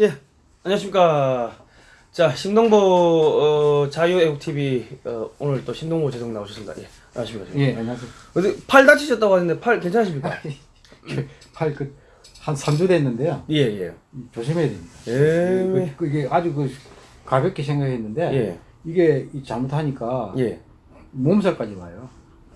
예, 안녕하십니까. 자, 신동보 어, 자유애국TV 어, 오늘 또 신동보 재성 나오셨습니다. 예, 안녕하십니까. 예, 안녕하세요. 어디 팔 다치셨다고 하는데 팔 괜찮으십니까? 팔 그 한 3주 됐는데요. 예, 예. 조심해야 됩니다. 예. 그, 그 이게 아주 그 가볍게 생각했는데 예. 이게 이 잘못하니까 예. 몸살까지 와요.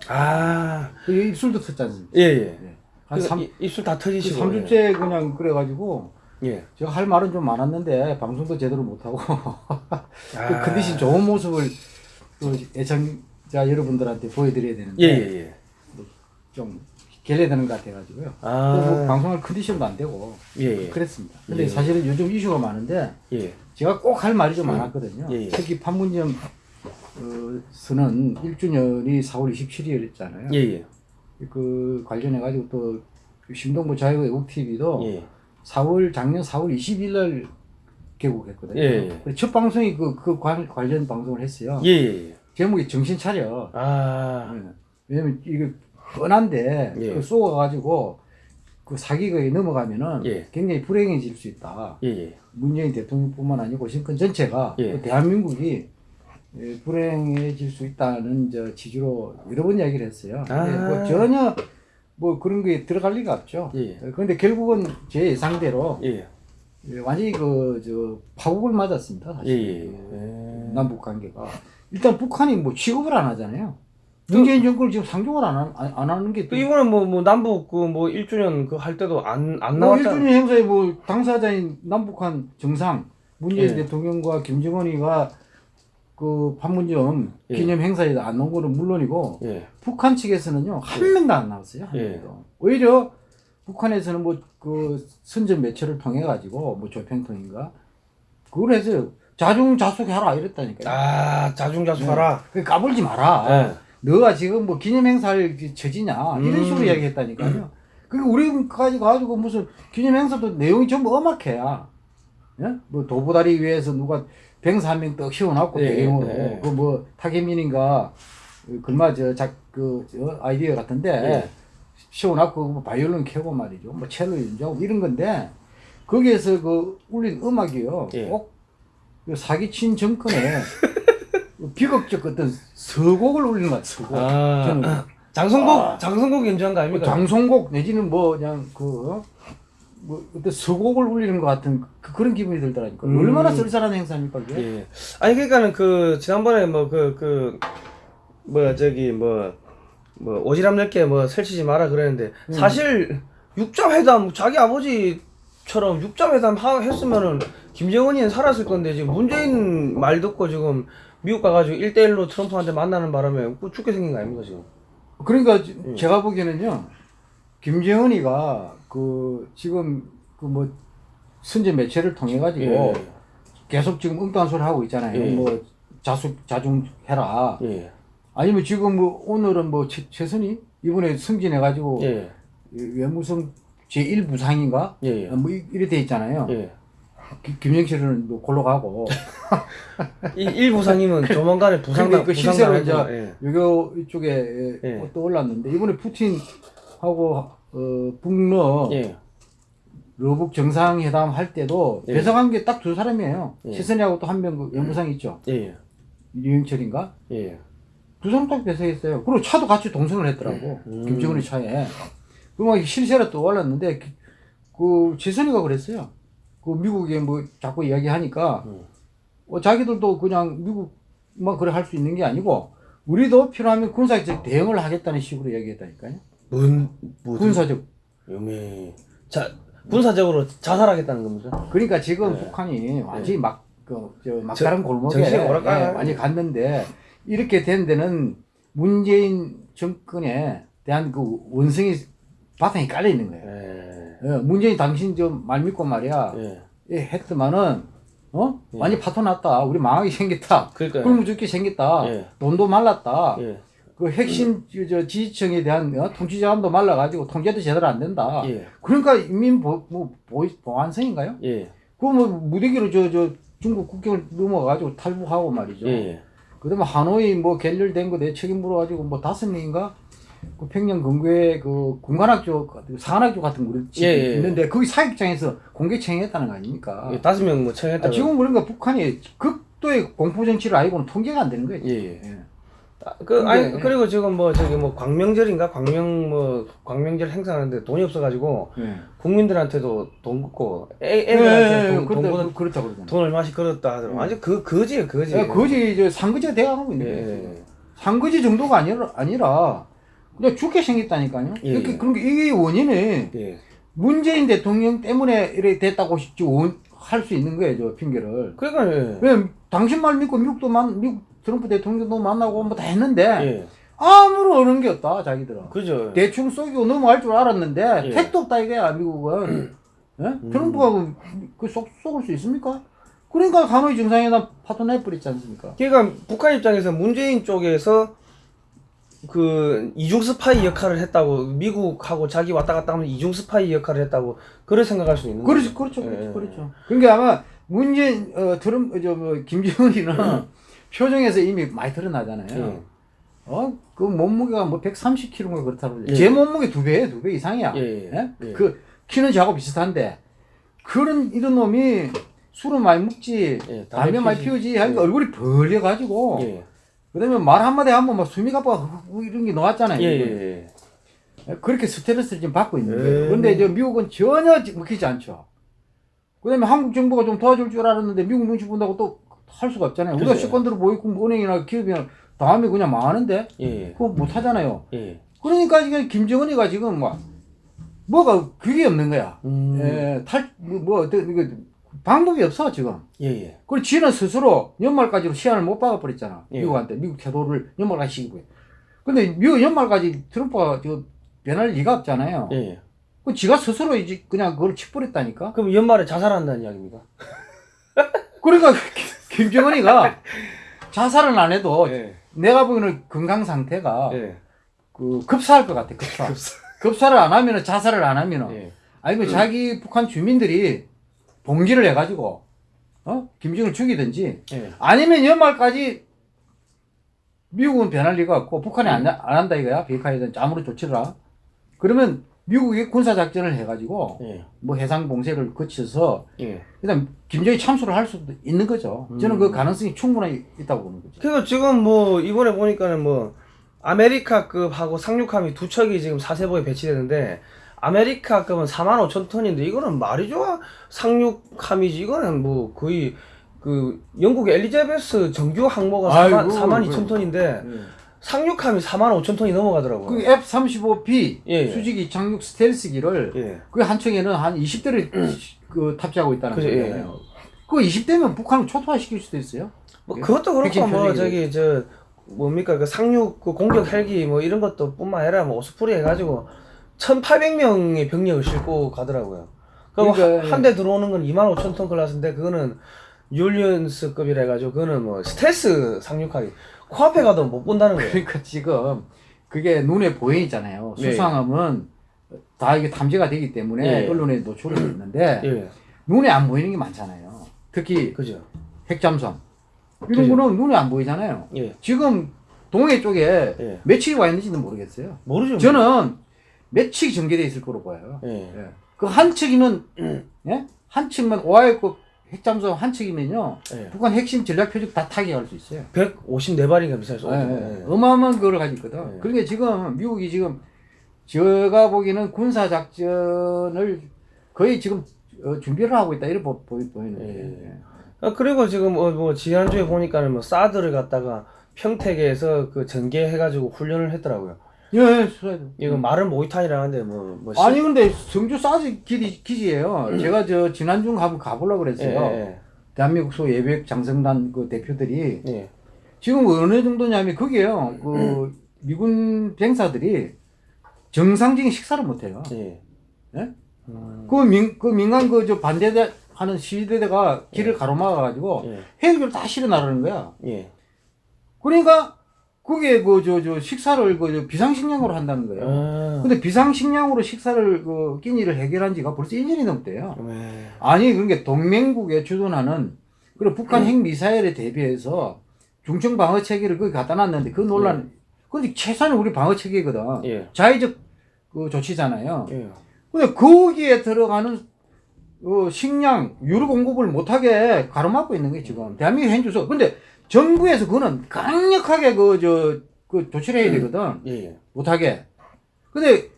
아, 그 입술도 텄지 않습니까? 예, 예. 한그 3, 이- 입술 다 터지시고. 3주째 그냥 그래가지고 예. 제가 할 말은 좀 많았는데 방송도 제대로 못하고 아. 그 컨디션 좋은 모습을 또 애청자 여러분들한테 보여드려야 되는데 예, 예, 예. 좀 결례되는 것 같아가지고요. 아. 또뭐 방송할 컨디션도 안 되고 예, 예. 그랬습니다. 근데 예. 사실은 요즘 이슈가 많은데 예. 제가 꼭 할 말이 좀 많았거든요. 예, 예. 특히 판문점 어, 서는 1주년이 4월 27일이었잖아요. 예, 예. 그 관련해 가지고 또 신동부 자유애국 TV도 예. 4월 작년 4월 20일 날 개국했거든요. 예, 예. 첫 방송이 그, 그 관, 관련 방송을 했어요. 예, 예, 예. 제목이 정신 차려. 아. 예. 왜냐면 이게 뻔한데 예. 그 쏘아가지고 그 사기극에 넘어가면은 예. 굉장히 불행해질 수 있다. 예, 예. 문재인 대통령뿐만 아니고 신권 전체가 예. 그 대한민국이 예, 불행해질 수 있다는 저 취지로 여러 번 이야기를 했어요. 아. 뭐 전혀 뭐 그런 게 들어갈 리가 없죠. 예. 그런데 결국은 제 예상대로 예. 예, 완전히 그 저 파국을 맞았습니다. 예, 사실 예. 그 예. 남북 관계가 일단 북한이 뭐 취급을 안 하잖아요. 그 문재인 정권을 지금 상종을 안, 하, 안, 안 하는 게그 이번에 뭐, 뭐 남북 그 뭐 1주년 그 할 때도 안, 안뭐 나왔잖아. 1주년 행사에 뭐 당사자인 남북한 정상 문재인 예. 대통령과 김정은이가 그 판문점 예. 기념 행사에 안 나온 거는 물론이고 예. 북한 측에서는요 한 명도 안 나왔어요 한 예. 명도 오히려 북한에서는 뭐 그 선전 매체를 통해 가지고 뭐 조평통인가 그걸 해서 자중자숙해라 이랬다니까요 아, 자중자숙하라. 그 까불지 마라 예. 너가 지금 뭐 기념 행사를 처지냐 이런 음. 식으로 이야기했다니까요. 그리고 우리까지 가지고 무슨 기념 행사도 내용이 전부 엄악해야. 예? 뭐 도보다리 위에서 누가 병사 한명떡 씌워놨고 예, 배경으로 예. 그뭐 타계민인가 그 글마 저작그 저 아이디어 같은데 예. 씌워놨고 뭐 바이올린 켜고 말이죠. 뭐 첼로 연주하고 이런 건데 거기에서 그 울린 음악이요. 예. 꼭그 사기친 정권에 비극적 어떤 서곡을 울리는 것 같아요. 서곡. 아, 저는 장성곡, 아. 장성곡 연주한 거뭐 아닙니까? 장송곡 내지는 뭐 그냥 그 어? 뭐 어떤 서곡을 울리는 것 같은 그, 런 기분이 들더라니까. 음. 얼마나 쏠쏠한 행사입니까 그게? 예. 아니 그러니까는 그 지난번에 뭐 그 그 뭐 저기 뭐뭐 오지랖 넓게 뭐 설치지 마라 그랬는데 음. 사실 육자 회담 자기 아버지처럼 육자 회담 하, 했으면은 김정은이는 살았을 건데 지금 문재인 말 듣고 지금 미국 가가지고 1대1로 트럼프한테 만나는 바람에 그 죽게 생긴 거 아닙니까 지금? 그러니까 지- 예. 제가 보기에는요. 김정은이가 그 지금 그 뭐 선제 매체를 통해 가지고 예. 계속 지금 엉뚱한 소리 하고 있잖아요. 예. 뭐 자숙 자중해라. 예. 아니면 지금 뭐 오늘은 뭐 최, 최선이 이번에 승진해 가지고 예. 외무성 제1부상인가? 예. 예. 뭐 이- 이래 돼 있잖아요. 예. 기- 김영실은 뭐 골로 가고 이 일부상님은 조만간에 부상당 그 실제로 이제. 예. 여기 이쪽에 예. 또 올랐는데 이번에 푸틴 하고 어, 북러 예. 러북 정상회담 할 때도 예. 배석한 게 딱 두 사람이에요. 예. 최선희하고 또 한명그 연구상 있죠. 예. 유영철인가? 예. 두 사람 딱 배석했어요. 그리고 차도 같이 동승을 했더라고. 음. 김정은의 차에. 그막 실세로 또 올랐는데 그- 그 최선희가 그랬어요. 그 미국에 뭐 자꾸 이야기하니까 음. 어, 자기들도 그냥 미국만 그래 할 수 있는 게 아니고 우리도 필요하면 군사적 대응을 하겠다는 식으로 얘기했다니까요. 뭔 무슨 군사적. 용이 자 군사적으로 자살하겠다는 겁니까? 그러니까 지금 네. 북한이 완전히 막, 그, 저, 막다른 골목에 예. 완전히 갔는데 이렇게 된 데는 문재인 정권에 대한 그 원성이 바탕이 깔려 있는 거예요. 예. 예, 문재인 당신 좀 말 믿고 말이야. 예. 예, 했더만은, 어? 예. 완전 파토 났다. 우리 망하게 생겼다. 굶어 죽게 생겼다. 예. 돈도 말랐다. 예. 그 핵심 저, 저 지지층에 대한 어? 통치자금도 말라가지고 통제도 제대로 안 된다. 예. 그러니까 인민 보, 뭐, 보, 보안성인가요? 예. 그거 뭐 무대기로 저, 저 중국 국경을 넘어가가지고 탈북하고 말이죠. 예. 그 다음에 하노이 뭐 결렬된 거 내 책임 물어가지고 뭐 다섯 명인가? 그 평양 근교에 그 군관학교, 사관학교 같은 거 예, 예. 있는데 거기 사육장에서 공개 청했다는 거 아닙니까? 예, 다섯 명 뭐 청했다. 아, 지금 그러니까 북한이 극도의 공포 정치를 알고는 통제가 안 되는 거예요. 예, 예. 예. 아, 그 아니 근데- 그리고 지금 뭐 저기 뭐 광명절인가 광명 뭐 광명절 행사하는데 돈이 없어가지고 예. 국민들한테도 돈 걷고 애, 예, 애들한테 예, 돈, 돈, 그렇다, 걷- 그렇다 그러잖아요. 돈 얼마씩 걸었다 하더라고. 음. 완전 그 거지예요 거지. 예, 거지 이제 상거지가 돼가고 있는 예, 거예요. 예. 상거지 정도가 아니라 아니라 그냥 죽게 생겼다니까요. 예, 그러니까 예. 그런 게 이게 원인은 예. 문재인 대통령 때문에 이렇게 됐다고 할수 있는 거예요, 저 핑계를. 그러니까 예. 왜 당신 말 믿고 미국도 만 미국 트럼프 대통령도 만나고 뭐 다 했는데 예. 아무런 어는 게 없다 자기들은. 그죠. 대충 쏘기고 넘어갈 줄 알았는데 예. 택도 없다 이거야 미국은. 예? 음. 트럼프가 그, 그 속, 속을 수 있습니까? 그러니까 하노이 정상회담 파토 내버렸지 않습니까? 그러니까 북한 입장에서 문재인 쪽에서 그 이중 스파이 역할을 했다고 미국하고 자기 왔다 갔다 하면 이중 스파이 역할을 했다고 그렇게 생각할 수 있는 그렇죠, 거죠. 그렇죠, 예. 그렇죠, 그렇죠. 그러니까 아마 문재인, 어, 트럼, 저, 뭐, 김정은이는 표정에서 이미 많이 드러나잖아요. 예. 어, 그 몸무게가 뭐 130kg인가 그렇다고. 예. 제 몸무게 두 배예요, 두 배 이상이야. 예, 예. 예? 예. 그, 키는 저하고 비슷한데, 그런, 이런 놈이 술을 많이 먹지, 예, 담배 담배 많이 피우지. 하니까 예. 얼굴이 벌려 가지고, 예. 그 다음에 말 한마디 하면 막 숨이 가빠 이런 게 나왔잖아요. 예, 예, 예. 그렇게 스트레스를 지금 받고 있는 예. 거예요. 그런데 이제 미국은 전혀 먹히지 않죠. 그 다음에 한국 정부가 좀 도와줄 줄 알았는데 미국 눈치 본다고 또 할 수가 없잖아요. 우리가 모의고 뭐 은행이나 기업이나 다음에 그냥 망하는데 예. 그거 못 하잖아요. 예. 그러니까 지금 김정은이가 지금 막 뭐가 그게 없는 거야. 음. 예, 탈, 뭐, 뭐, 어떤, 이거 방법이 없어, 지금. 예, 예. 그리고 지는 스스로 연말까지로 시한을 못 박아버렸잖아. 예. 미국한테. 미국 태도를 연말까지 시키고. 근데 미국 연말까지 트럼프가 저 변할 리가 없잖아요. 예, 예. 그 지가 스스로 이제 그냥 그걸 치버렸다니까. 그럼 연말에 자살한다는 이야기입니까? 그러니까 김정은이가 자살은 안 해도 예. 내가 보기에는 건강 상태가 예. 그 급사할 것 같아, 급사. 급사 를 안 하면은 자살을 안 하면은 예. 아니면 자기 북한 주민들이 봉기를 해가지고 어 김정을 죽이든지 예. 아니면 연말까지 미국은 변할 리가 없고 북한이 안, 안 한다 이거야 비핵화에 대한 아무런 조치를 하. 그러면 미국이 군사 작전을 해가지고 예. 뭐 해상 봉쇄를 거쳐서 예. 일단 김정이 참수를 할 수도 있는 거죠. 저는 음. 그 가능성이 충분히 있다고 보는 거죠. 그래서 지금 뭐 이번에 보니까는 뭐 아메리카급하고 상륙함이 두 척이 지금 사세보에 배치되는데 아메리카급은 4만 5천 톤인데 이거는 말이 좋아 상륙함이지 이거는 뭐 거의 그 영국 엘리자베스 정규 항모가 4만, 아이고, 4만 그래. 2천 톤인데 상륙함이 4만 5천 톤이 넘어가더라고요. 그 F-35B 예, 예. 수직이 착륙 스텔스기를 예. 그한 척에는 한 20대를 그 탑재하고 있다는 그죠, 예. 거예요. 그 20대면 북한을 초토화시킬 수도 있어요. 뭐 그것도 그렇고 뭐. 저기 저 뭡니까 그 상륙 그 공격 헬기 뭐 이런 것도 뿐만 아니라 뭐 Osprey 해가지고 1,800명의 병력을 싣고 가더라고요. 그러니까, 한대 들어오는 건 2만 5천 톤 클래스인데 그거는 율리언스급이라 해가지고 그거는 뭐 스텔스 상륙하기 코앞에 가도 못 본다는 거예요. 그러니까 지금 그게 눈에 보이잖아요. 네. 수상함은 다 이게 탐지가 되기 때문에 예. 언론에 노출이 됐는데 예, 눈에 안 보이는 게 많잖아요. 특히 그죠. 핵잠수함 이런 그죠. 거는 눈에 안 보이잖아요. 예, 지금 동해 쪽에 예. 몇 척이 와 있는지는 모르겠어요. 모르죠. 저는 몇 척이 전개돼 있을 거로 봐요. 예, 예. 그한 척만 오하이급 핵잠수함 한 척이면요 예. 북한 핵심 전략 표적 다 타격할 수 있어요. 154발인가 미사일 쏘죠. 예, 예. 예. 어마어마한 그걸 가지고 있거든. 예. 그러니까 지금 미국이 지금 제가 보기에는 군사 작전을 거의 지금 어, 준비를 하고 있다 이렇게 보, 보, 보이는 거예요. 예. 아, 그리고 지금 뭐, 뭐 지난주에 보니까는 뭐 사드를 갖다가 평택에서 그 전개해가지고 훈련을 했더라고요. 예, 예, 수사도. 이거 말은 모이탄이라는데 뭐, 뭐 시- 아니 근데 성주 사지 기지, 기지예요. 제가 저 지난주 한번 가보려고 예, 그랬어요. 예, 대한민국 소 예비역 장성단 그 대표들이 예, 지금 어느 정도냐면 그게요. 그 미군 병사들이 정상적인 식사를 못 해요. 예. 예? 음, 그 민, 그 민간 그 저 반대대 하는 시위대가 길을 가로막아 가지고 예, 헬기를 다 실어 나르는 거야. 예. 그러니까 그게 그 저 저 식사를 그 저 비상식량으로 한다는 거예요. 아, 근데 비상식량으로 식사를 그 끼니를 해결한 지가 벌써 1년이 넘대요. 네. 아니 그러니까 동맹국에 주둔하는 그리고 북한 핵 미사일에 대비해서 중증 방어 체계를 거기 갖다 놨는데 그 논란 근데 최소한 우리 방어 체계거든. 예. 자의적 그 조치잖아요. 예. 근데 거기에 들어가는 어, 식량 유류 공급을 못하게 가로막고 있는 거예요 지금 대한민국 현주소. 근데 정부에서 그거는 강력하게 그저그 조치를 해야 되거든 예. 예. 못하게. 근데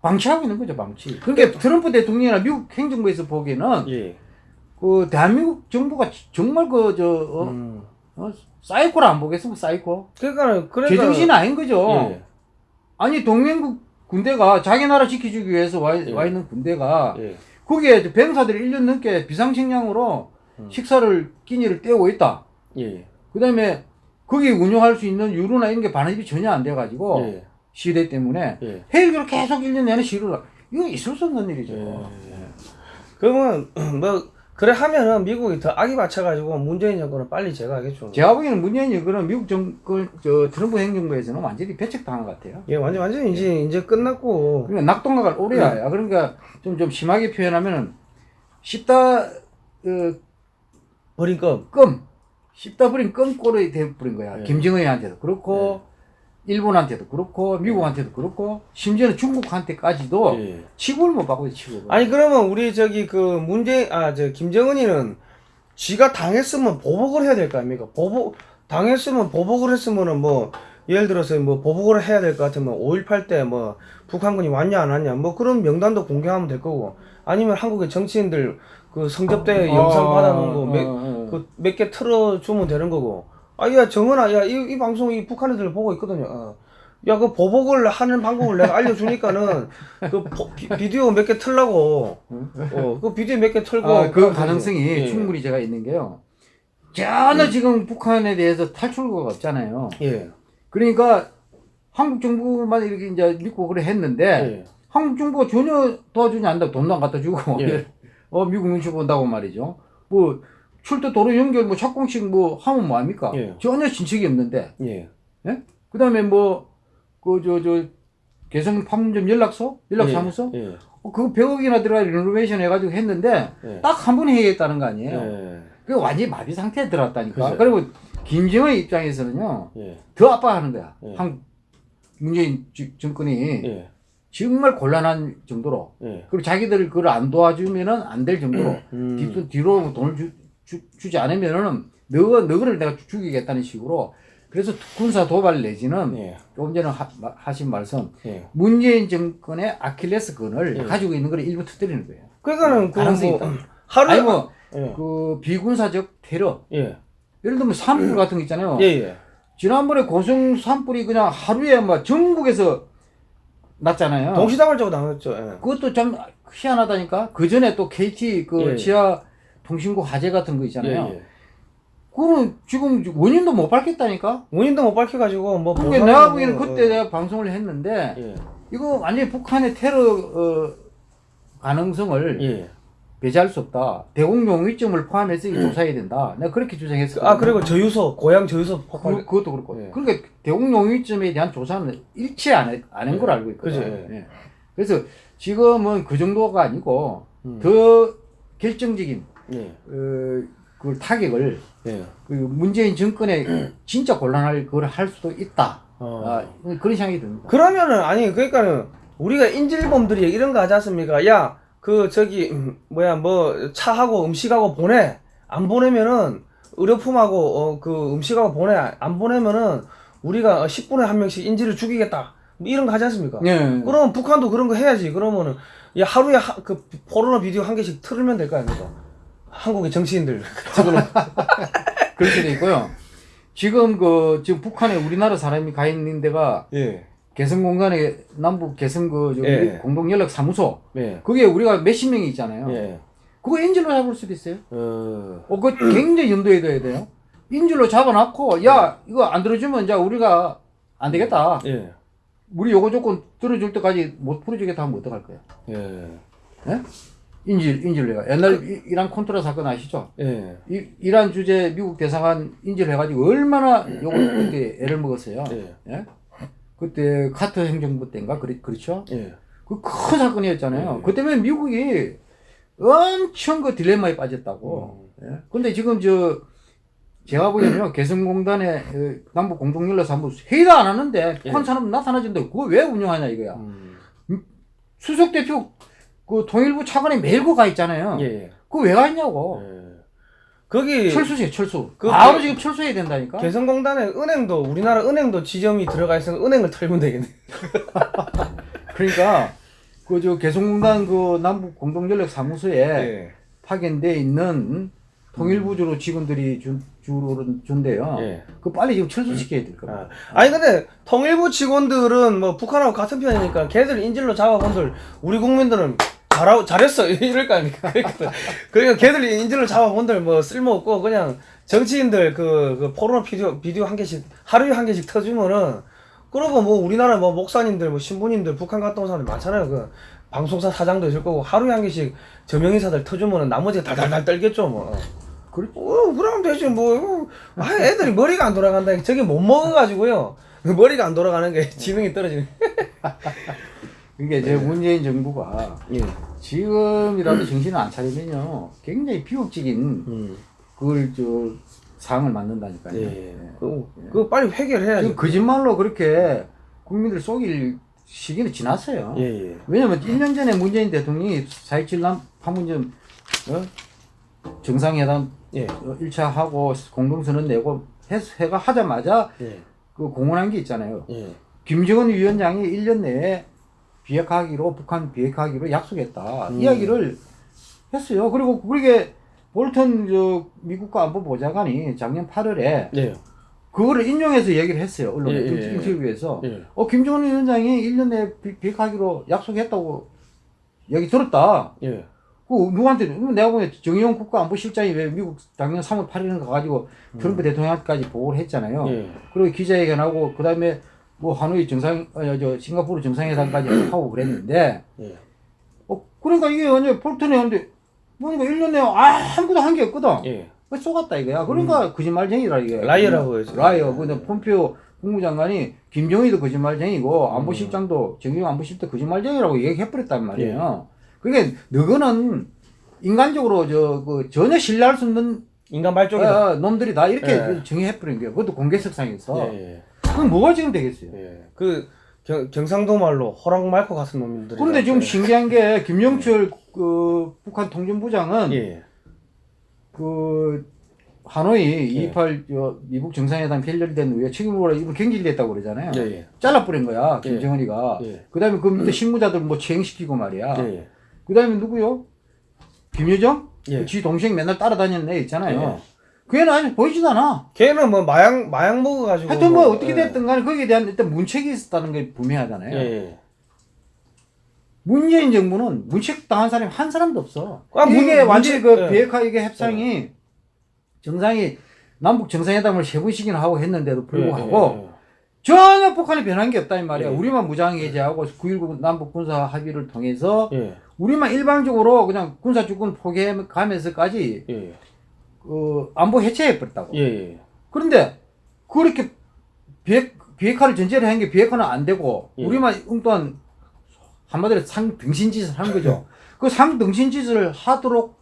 방치하고 있는 거죠 방치. 그러니까 트럼프 대통령이나 미국 행정부에서 보기에는 예. 그 대한민국 정부가 정말 그저 어, 음. 어, 사이코를 안 보겠습니까 사이코? 그러니까 그러니까 제정신이 아닌 거죠. 예. 아니 동맹국 군대가 자기 나라 지켜주기 위해서 와, 예. 와 있는 군대가 예. 거기에 병사들이 1년 넘게 비상식량으로 음. 식사를 끼니를 때우고 있다. 예. 그 다음에 거기 운영할 수 있는 유류나 이런 게 반입이 전혀 안 돼가지고 예. 시위대 때문에 예. 헬기로 계속 1년 내내 시루를 이거 있을 수 없는 일이죠. 예. 그러면 뭐 그래 하면은 미국이 더 악이 받쳐가지고 문재인 정권은 빨리 제거하겠죠. 제가 보기에는 문재인이 그런 미국 정권 저 트럼프 행정부에서는 완전히 배척당한 것 같아요. 예, 완전 완전 이제 이제 끝났고. 그러니까 낙동강을 오래야. 그러니까 좀좀 심하게 표현하면은 씹다 어, 버린 껌. 껌 씹다 버린 껌꼴이 돼버린 거야. 예. 김정은한테도 그렇고 일본한테도 그렇고 미국한테도 그렇고 심지어는 중국한테까지도 예. 취급을 못 받고 취급을. 아니 그러면 우리 저기 그 문재 아 저 김정은이는 지가 당했으면 보복을 해야 될 거 아닙니까? 보복 당했으면 보복을 했으면은 뭐 예를 들어서 뭐 보복을 해야 될 것 같으면 5.18 때 뭐 북한군이 왔냐 안 왔냐 뭐 그런 명단도 공개하면 될 거고 아니면 한국의 정치인들 그 성접대 영상 받아놓은 거몇 어, 어. 그 몇 개 틀어주면 되는 거고. 아, 야, 정은아, 야, 이, 이 방송 이 북한 애들 보고 있거든요. 어. 야, 그 보복을 하는 방법을 내가 알려주니까는 그 보- 비, 디오 몇 개 틀라고. 어, 그 비디오 몇 개 틀고. 아, 그 가능성이 되지. 예. 충분히 제가 있는 게요. 전혀 지금 북한에 대해서 탈출구가 없잖아요. 예. 그러니까 한국 정부만 이렇게 이제 믿고 그래 했는데 예. 한국 정부가 전혀 도와주지 않는다고 돈도 안 갖다 주고 예. 어 미국 눈치 본다고 말이죠. 뭐 출도 도로 연결 뭐 착공식 뭐 하면 뭐 합니까? 예. 전혀 진척이 없는데. 예. 예? 그 다음에 뭐 그 저 저 개성 판문점 연락소 연락사무소 예. 예. 어, 그거 100억이나 들어가 리노베이션 해가지고 했는데 예. 딱한 번 해야겠다는 거 아니에요? 예. 그 완전히 마비 상태에 들어왔다니까. 그죠. 그리고 김정은 입장에서는요 예. 더 아파하는 거야. 예. 한국 문재인 지- 정권이 예. 정말 곤란한 정도로 예. 그리고 자기들 그걸 안 도와주면은 안 될 정도로 음. 뒤, 뒤로 돈을 주, 주, 지 않으면은 너가 너를 내가 죽이겠다는 식으로 그래서 군사 도발 내지는 예. 조금 전에 하, 마- 하신 말씀 예. 문재인 정권의 아킬레스건을 예. 가지고 있는 걸 일부 터뜨리는 거예요. 그러니까는 그 가능성이 뭐 있다. 하루 아니 뭐 예. 그 비군사적 테러 예. 예를 들면 산불 같은 거 있잖아요. 예. 예. 지난번에 고성 산불이 그냥 하루에 막 전국에서 났잖아요. 동시다발적으로 나왔죠. 예. 그것도 참 희한하다니까. 그 전에 또 KT 그 예. 지하 통신국 화재 같은 거 있잖아요. 예. 예. 그거는 지금 원인도 못 밝혔다니까. 원인도 못 밝혀가지고 뭐. 그러니까 보상하고 내가 보기에는 뭐, 그때 어. 내가 방송을 했는데 예. 이거 완전히 북한의 테러 어, 가능성을 예. 배제할 수 없다. 대공용의점을 포함해서 이거 조사해야 된다. 내가 그렇게 주장했어. 아 그리고 저유소 고향 저유소 폭발. 그, 그것도 그렇고. 예. 그러니까 대공용의점에 대한 조사는 일체 안, 해- 안한 걸 알고 있거든. 그죠, 예. 예. 그래서 지금은 그 정도가 아니고 음. 더 결정적인 예. 어, 그 타격을 예. 그 문재인 정권에 진짜 곤란할 걸 할 수도 있다. 어. 아, 그런 생각이 듭니다. 그러면은 아니 그러니까는 우리가 인질범들이 이런 거 하지 않습니까? 야 그 저기 음, 뭐야 뭐 차하고 음식하고 보내 안 보내면은 의료품하고 어, 그 음식하고 보내 안 보내면은 우리가 10분에 한 명씩 인질을 죽이겠다 뭐 이런 거 하지 않습니까? 예. 그럼 북한도 그런 거 해야지 그러면은 야 하루에 하, 그 포르노 비디오 한 개씩 틀으면 될 거 아닙니까? 한국의 정치인들 지금 그렇게 돼 있고요. 지금 그 지금 북한에 우리나라 사람이 가 있는 데가 예. 개성 공간에 남북 개성 그 예. 공동 연락 사무소 예. 그게 우리가 몇십 명이 있잖아요. 예. 그거 인질로 잡을 수도 있어요. 어. 어, 그거 굉장히 염두에 둬야 돼요. 인질로 잡아놓고, 야, 이거 안 들어주면 이제 우리가 안 되겠다. 예. 우리 요거 조건 들어줄 때까지 못 풀어주겠다 하면 어떡할 거야? 예. 예? 인질, 인질 내가. 옛날 이- 이란 콘트라 사건 아시죠? 예. 이, 이란 주재 미국 대사관 인질 해가지고 얼마나 요거 그때 애를 먹었어요. 예. 예? 그때 카터 행정부 때인가? 그리, 그렇죠? 예. 그큰 사건이었잖아요. 예. 그 때문에 미국이 엄청 그 딜레마에 빠졌다고. 예. 근데 지금 저 제가 보기에는요 개성공단의 어, 남북 공동연락 사무 회의도 안 하는데 북한 예. 사람 나타나진데 그거 왜 운영하냐 이거야. 음. 수석 대표 그 통일부 차관이 매일 거가 있잖아요. 예, 예. 그거 왜가 있냐고. 예. 거기 철수세요 철수. 그- 바로 그- 지금 철수해야 된다니까. 개성공단에 은행도 우리나라 은행도 지점이 들어가 있으면 은행을 털면 되겠네. 그러니까 그 저 개성공단 그 남북 공동연락 사무소에 예. 파견돼 있는 통일부주로 직원들이 준 주로 준대요. 예. 그 빨리 지금 철수시켜야 될 겁니다. 아. 아니 근데 통일부 직원들은 뭐 북한하고 같은 편이니까 걔들 인질로 잡아본들 우리 국민들은 잘하고 잘했어 이럴 거 아닙니까? 그러니까, 그러니까 걔들 인질로 잡아본들 뭐 쓸모없고 그냥 정치인들 그, 그 포르노 비디오 비디오 한 개씩 하루에 한 개씩 터주면은 그러고 뭐 우리나라 뭐 목사님들 뭐 신부님들 북한 갔다 온 사람들 많잖아요. 그 방송사 사장도 있을 거고 하루에 한 개씩 저명인사들 터주면은 나머지가 달달달 떨겠죠 뭐. 그렇죠. 어, 그러면 되지 뭐. 아, 애들이 머리가 안 돌아간다. 저게 못 먹어가지고요. 머리가 안 돌아가는 게 지능이 떨어지는. 이게 이제 문재인 정부가 예. 지금이라도 정신을 안 차리면요 굉장히 비극적인 음. 그걸 저 상을 만든다니까요. 예. 그, 그 빨리 해결해야지. 거짓말로 그렇게 국민들 속일 시기는 지났어요. 예, 예. 왜냐면 1년 전에 문재인 대통령이 4.27남 판문점 어? 정상회담 예. 어, 1차 하고 공동선언 내고 해, 해가 하자마자 예. 그 공언한 게 있잖아요. 예. 김정은 위원장이 1년 내에 비핵화하기로 북한 비핵화하기로 약속했다 음. 이야기를 했어요. 그리고 그게 볼턴 저 미국과 안보 보좌관이 작년 8월에 예. 그거를 인용해서 얘기를 했어요. 언론에 예, 예, 예. 인터뷰에서 예. 어 김정은 위원장이 1년 내에 비- 비핵화하기로 약속했다고 얘기 들었다. 예. 그 누구한테 내가 보기엔 정의용 국가안보실장이 왜 미국 작년 3월 8일에 가가지고 트럼프 대통령까지 보고를 했잖아요. 음. 예. 그리고 기자회견하고 그 다음에 뭐 하노이 정상 어, 저 싱가포르 정상회담까지 하고 그랬는데 예. 어 그러니까 이게 완전 볼턴이 왔는데 보니까 1년 내에 아무것도 한 게 없거든. 예. 왜 속았다 이거야. 그러니까 거짓말쟁이라 이게. liar라고 해서. liar. 근데 폼페오 국무장관이 김정희도 거짓말쟁이고 안보실장도 정의용 안보실장 거짓말쟁이라고 얘기해버렸단 말이에요. 그러니까 너거는 인간적으로 저 그 전혀 신뢰할 수 없는 인간 말종이다. 어, 놈들이 다 이렇게 예. 정의해버린 거예요. 그것도 공개석상에서. 예. 예. 그럼 뭐가 지금 되겠어요? 예. 그 경, 경상도 말로 호랑 말코 같은 놈들이. 그런데 지금 신기한 게 김영철 그 북한 통전부장은 예. 그 하노이 예. 28 저, 미국 정상회담 결렬된 후에 책임으로 이분 경질됐다고 그러잖아요. 예. 예. 잘라버린 거야 예. 김정은이가. 예. 그다음에 그 밑에 실무자들 뭐 채용시키고 말이야. 예. 예. 그다음에 누구요? 김여정? 예. 지 동생 맨날 따라다니는 애 있잖아요. 예. 그 애는 아직 보이지도 않아. 걔는 뭐 마약 마약 먹어가지고. 하여튼 뭐 어떻게 예. 됐든 간에 거기에 대한 일단 문책이 있었다는 게 분명하잖아요. 예. 예. 문재인 정부는 문책 당한 사람이 한 사람도 없어. 아, 문- 이게 완전히 그 문책- 예. 비핵화 이게 협상이 정상이 남북 정상회담을 세 번씩이나 하고 했는데도 불구하고 예. 전혀 북한이 변한 게 없다 이 말이야. 예. 우리만 무장 해제하고 9.19 남북 군사 합의를 통해서 예. 예. 우리만 일방적으로 그냥 군사 주권 포기하면서까지 예. 그 안보 해체해 버렸다고. 예. 예. 그런데 그렇게 비핵 비핵화를 전제로 한 게 비핵화는 안 되고 예. 우리만 엉뚱한 한마디로 상등신짓을 한 거죠. 그 상등신짓을 하도록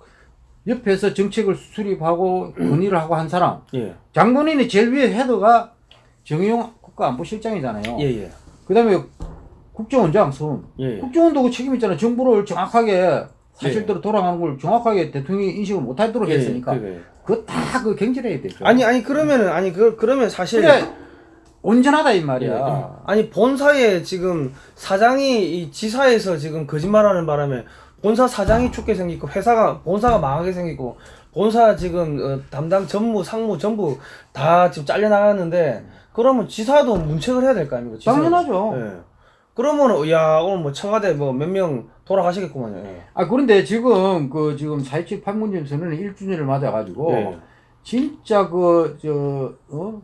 옆에서 정책을 수립하고 건의를 하고 한 사람 예. 장본인이 제일 위에 헤드가 정의용 국가안보실장이잖아요. 예. 예. 그다음에 국정원장 손 예. 국정원도 그 책임 있잖아. 정부를 정확하게 사실대로 돌아가는 걸 정확하게 대통령이 인식을 못하도록 예, 했으니까 그래. 그거 다 그 경질해야 되죠. 아니 아니 그러면은 아니 그 그러면 사실 근데 온전하다 이 예. 말이야. 아니 본사에 지금 사장이 이 지사에서 지금 거짓말하는 바람에 본사 사장이 죽게 생기고 회사가 본사가 망하게 생기고 본사 지금 어, 담당 전무 상무 전부 다 지금 잘려 나갔는데 그러면 지사도 문책을 해야 될 거 아닙니까? 지사. 당연하죠. 예. 그러면 야 오늘 뭐 청와대 뭐 몇 명 돌아가시겠구만요. 예. 아 그런데 지금 그 지금 4.27 판문점 선언은 1주년을 맞아 가지고 예. 진짜 그저 어?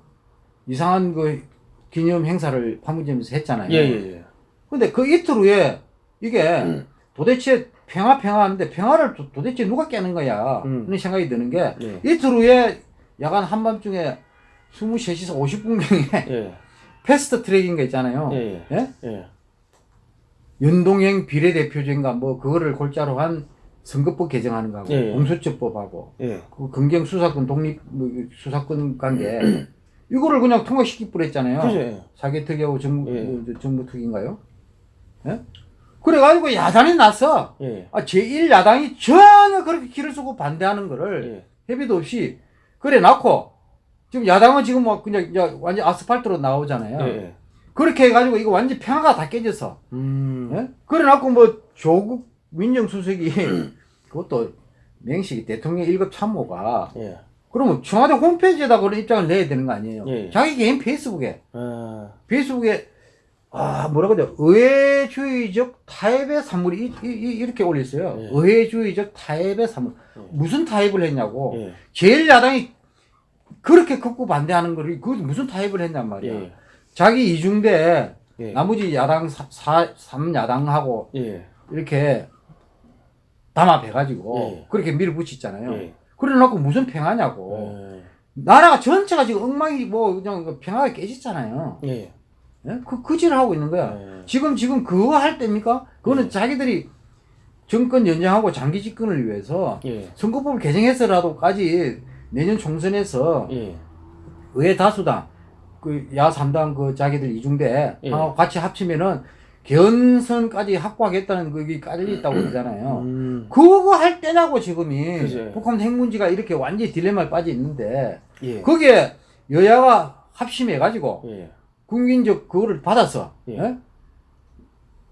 이상한 그 기념 행사를 판문점에서 했잖아요. 예, 예, 예. 근데 그 이틀 후에 이게 음. 도대체 평화 평화 하는데 평화를 도, 도대체 누가 깨는 거야? 음. 그런 생각이 드는 게 예. 이틀 후에 야간 한밤중에 23시에서 50분경에 예. 패스트 트랙인 거 있잖아요. 예. 예. 예? 예. 연동형 비례대표제인가 뭐 그거를 골자로 한 선거법 개정하는 거하고 예. 공수처법하고 예. 그 검경 수사권 독립 뭐, 수사권 관계 이거를 그냥 통과시키. 그죠? 예. 사개특위하고 정부 예. 뭐, 저 정부특위인가요? 예? 그래가지고 야단이 났어. 예. 아, 제1 야당이 전혀 그렇게 길을 쓰고 반대하는 거를 예. 협의도 없이 그래 놓고 지금 야당은 지금 뭐 그냥 완전 아스팔트로 나오잖아요. 예. 그렇게 해가지고 이거 완전 평화가 다 깨졌어. 음. 예? 그래 놓고 뭐 조국 민정수석이 그것도 명식이 대통령 1급 참모가 예. 그러면 청와대 홈페이지에다 그런 입장을 내야 되는 거 아니에요? 예. 자기 개인 페이스북에 아. 페이스북에 아 뭐라고 돼 의회주의적 타협의 산물이 이, 이, 렇게 올렸어요. 예. 의회주의적 타협의 산물 예. 무슨 타협을 했냐고 예. 제일 야당이 그렇게 극구 반대하는 거를 그 무슨 타협을 했냔 말이야. 예. 자기 이중대 예. 나머지 야당 사, 사, 3야당하고 예. 이렇게 담합해가지고 예. 그렇게 밀어붙였잖아요. 예. 그래 놓고 무슨 평화냐고. 예. 나라가 전체가 지금 엉망이 뭐 그냥 그 평화가 깨졌잖아요. 예. 예? 그, 그지를 하고 있는 거야. 예. 지금, 지금 그거 할 때입니까? 그거는 예. 자기들이 정권 연장하고 장기 집권을 위해서 예. 선거법을 개정해서라도까지 내년 총선에서 예. 의회 다수당, 그야 3당 그 자기들 이중대 예. 같이 합치면은 견선까지 확보하겠다는 그게 깔려 있다고 그러잖아요. 음. 그거 할 때냐고 지금이 그죠. 북한 핵 문제가 이렇게 완전히 딜레마에 빠져 있는데 예. 거기에 여야가 합심해 가지고 예. 국민적 그거를 받았어. 예. 예?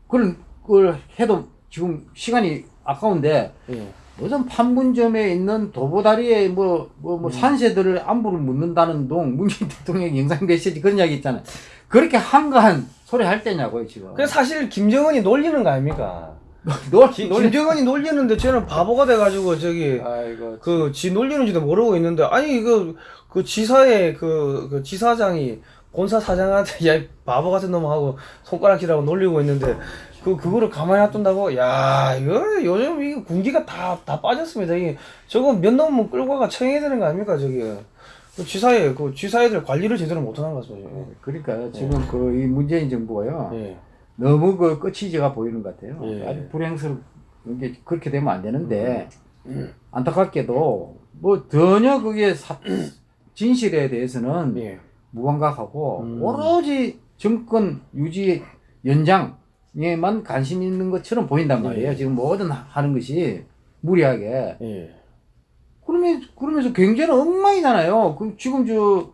그걸 그걸 해도 지금 시간이 아까운데 예. 무슨 판문점에 있는 도보다리에 뭐뭐 음. 뭐 산세들을 안부를 묻는다는 동 문재인 대통령 영상 메시지 그런 이야기 있잖아요. 그렇게 한가한 소리 할 때냐고요 지금. 그 사실 김정은이 놀리는 거 아닙니까? 놀 기- 놀 김정은이 놀리는데 쟤는 바보가 돼가지고 저기 아이고 그지 놀리는지도 모르고 있는데 아니 이거 그 지사의 그, 그 지사장이 본사 사장한테 야이 바보 같은 놈 하고 손가락질하고 놀리고 있는데 그 그거를 가만히 놔둔다고 야 이거 요즘 이 군기가 다 다 빠졌습니다 이게 저거 몇 놈은 끌고 가 청해야 되는 거 아닙니까 저기 그 지사에 그 지사애들 관리를 제대로 못하는 것 같습니다 그러니까 지금 그이 문재인 정부가요 예 너무 그 끝이 제가 보이는 것 같아요. 예. 아주 불행스럽 게 그렇게 되면 안 되는데 음. 안타깝게도 뭐 전혀 그게 사- 진실에 대해서는 예. 무감각하고 음. 오로지 정권 유지 연장에만 관심 있는 것처럼 보인단 말이에요. 예. 지금 뭐든 하- 하는 것이 무리하게. 예. 그러면 그러면서 경제는 엉망이잖아요. 그 지금 저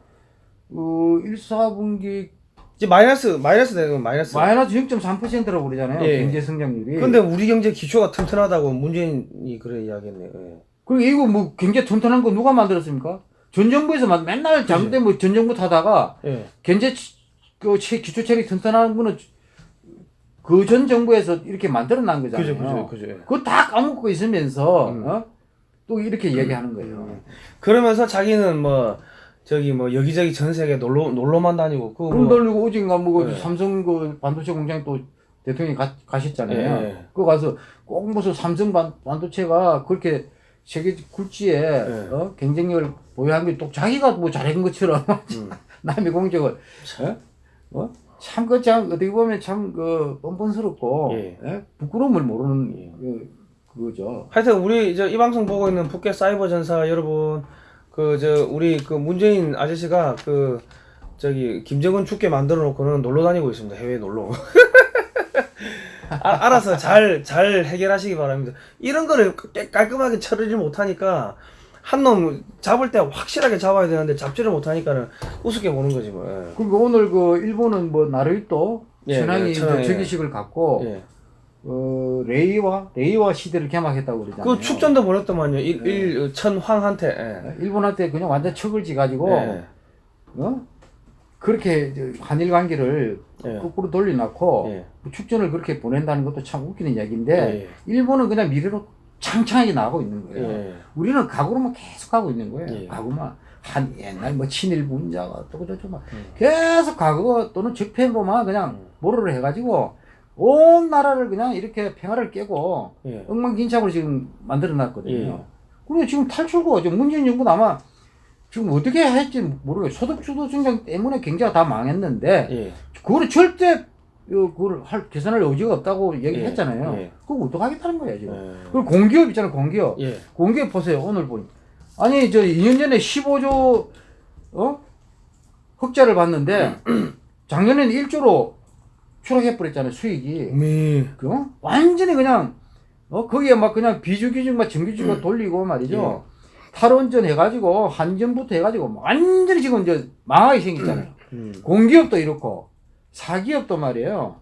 어, 1, 4분기 이제 마이너스 마이너스 되는 건 마이너스 마이너스 0.3%라고 그러잖아요. 예. 경제 성장률이. 근데 우리 경제 기초가 튼튼하다고 문재인이 그래 이야기했네요 예. 그리고 이거 뭐 경제 튼튼한 거 누가 만들었습니까? 전 정부에서 만- 맨날 잘못된 뭐전 정부 타다가 예. 치- 그 체- 기초체계 튼튼한 거는 그 전 정부에서 이렇게 만들어 난 거잖아요. 그죠, 그죠, 그죠. 예. 그거 다 까먹고 있으면서 음. 어? 또 이렇게 얘기하는 거예요. 그러면서 자기는 뭐 저기 뭐 여기저기 전 세계 놀러 놀러만 다니고 그돈 뭐, 돌리고 오진가 뭐 네. 삼성 그 반도체 공장 또 대통령이 가, 가셨잖아요. 예. 그거 가서 꼭 무슨 삼성 반, 반도체가 그렇게 세계 굴지에 예. 어? 경쟁력을 보유한 게 또 자기가 뭐 잘한 것처럼 음. 남의 공적을 어? 어? 참, 그, 참, 어떻게 보면 참, 그, 뻔뻔스럽고, 예. 예? 부끄러움을 모르는, 예. 그, 그거죠. 하여튼 우리 저이 방송 보고 있는 북괴 사이버 전사 여러분 그 저 우리 그 문재인 아저씨가 그 저기 김정은 죽게 만들어 놓고는 놀러 다니고 있습니다 해외 놀러 아, 알아서 잘 잘 해결하시기 바랍니다 이런 거를 깨- 깔끔하게 처리를 못하니까 한 놈 잡을 때 확실하게 잡아야 되는데 잡지를 못하니까는 우습게 보는 거지 뭐 예. 그리고 오늘 그, 일본은 뭐, 나루이또, 예, 천황이 예, 천황이, 즉위식을 갖고, 예. 어, 레이와, 레이와 시대를 개막했다고 그러잖아요. 그 축전도 보냈더만요 일, 일 천황한테 예. 일본한테 그냥 완전 척을 지가지고, 예. 어? 그렇게 저 한일 관계를 예. 거꾸로 돌려놓고, 예. 그 축전을 그렇게 보낸다는 것도 참 웃기는 이야기인데, 예. 일본은 그냥 미래로 창창하게 나가고 있는 거예요. 예. 우리는 각오로만 계속 가고 있는 거예요. 예. 각오만. 한 옛날 뭐 친일 분자가 어쩌고 저쩌고 막 음. 계속 각오 또는 적폐로만 그냥 음. 모로를 해가지고 온 나라를 그냥 이렇게 평화를 깨고 예. 엉망진창으로 지금 만들어 놨거든요. 예. 그리고 지금 탈출구, 지금 문재인 정부는 아마 지금 어떻게 할지 모르겠어요. 소득주도 성장 때문에 경제가 다 망했는데 예. 그거를 절대 그걸 할 계산할 여지가 없다고 얘기했잖아요. 예. 그거 어떡하겠다는 거야 지금. 예. 그리고 공기업 있잖아요 공기업. 예. 공기업 보세요 오늘 보니. 아니 저 2년 전에 15조 어 흑자를 봤는데 작년에는 1조로 추락해 버렸잖아요 수익이. 미. 그 어? 완전히 그냥 어 거기에 막 그냥 비주기준 막 정규직으로 돌리고 말이죠. 탈원전 해가지고 한전부터 해가지고 완전히 지금 이제 망하게 생겼잖아요. 음. 공기업도 이렇고 사기업도 말이에요.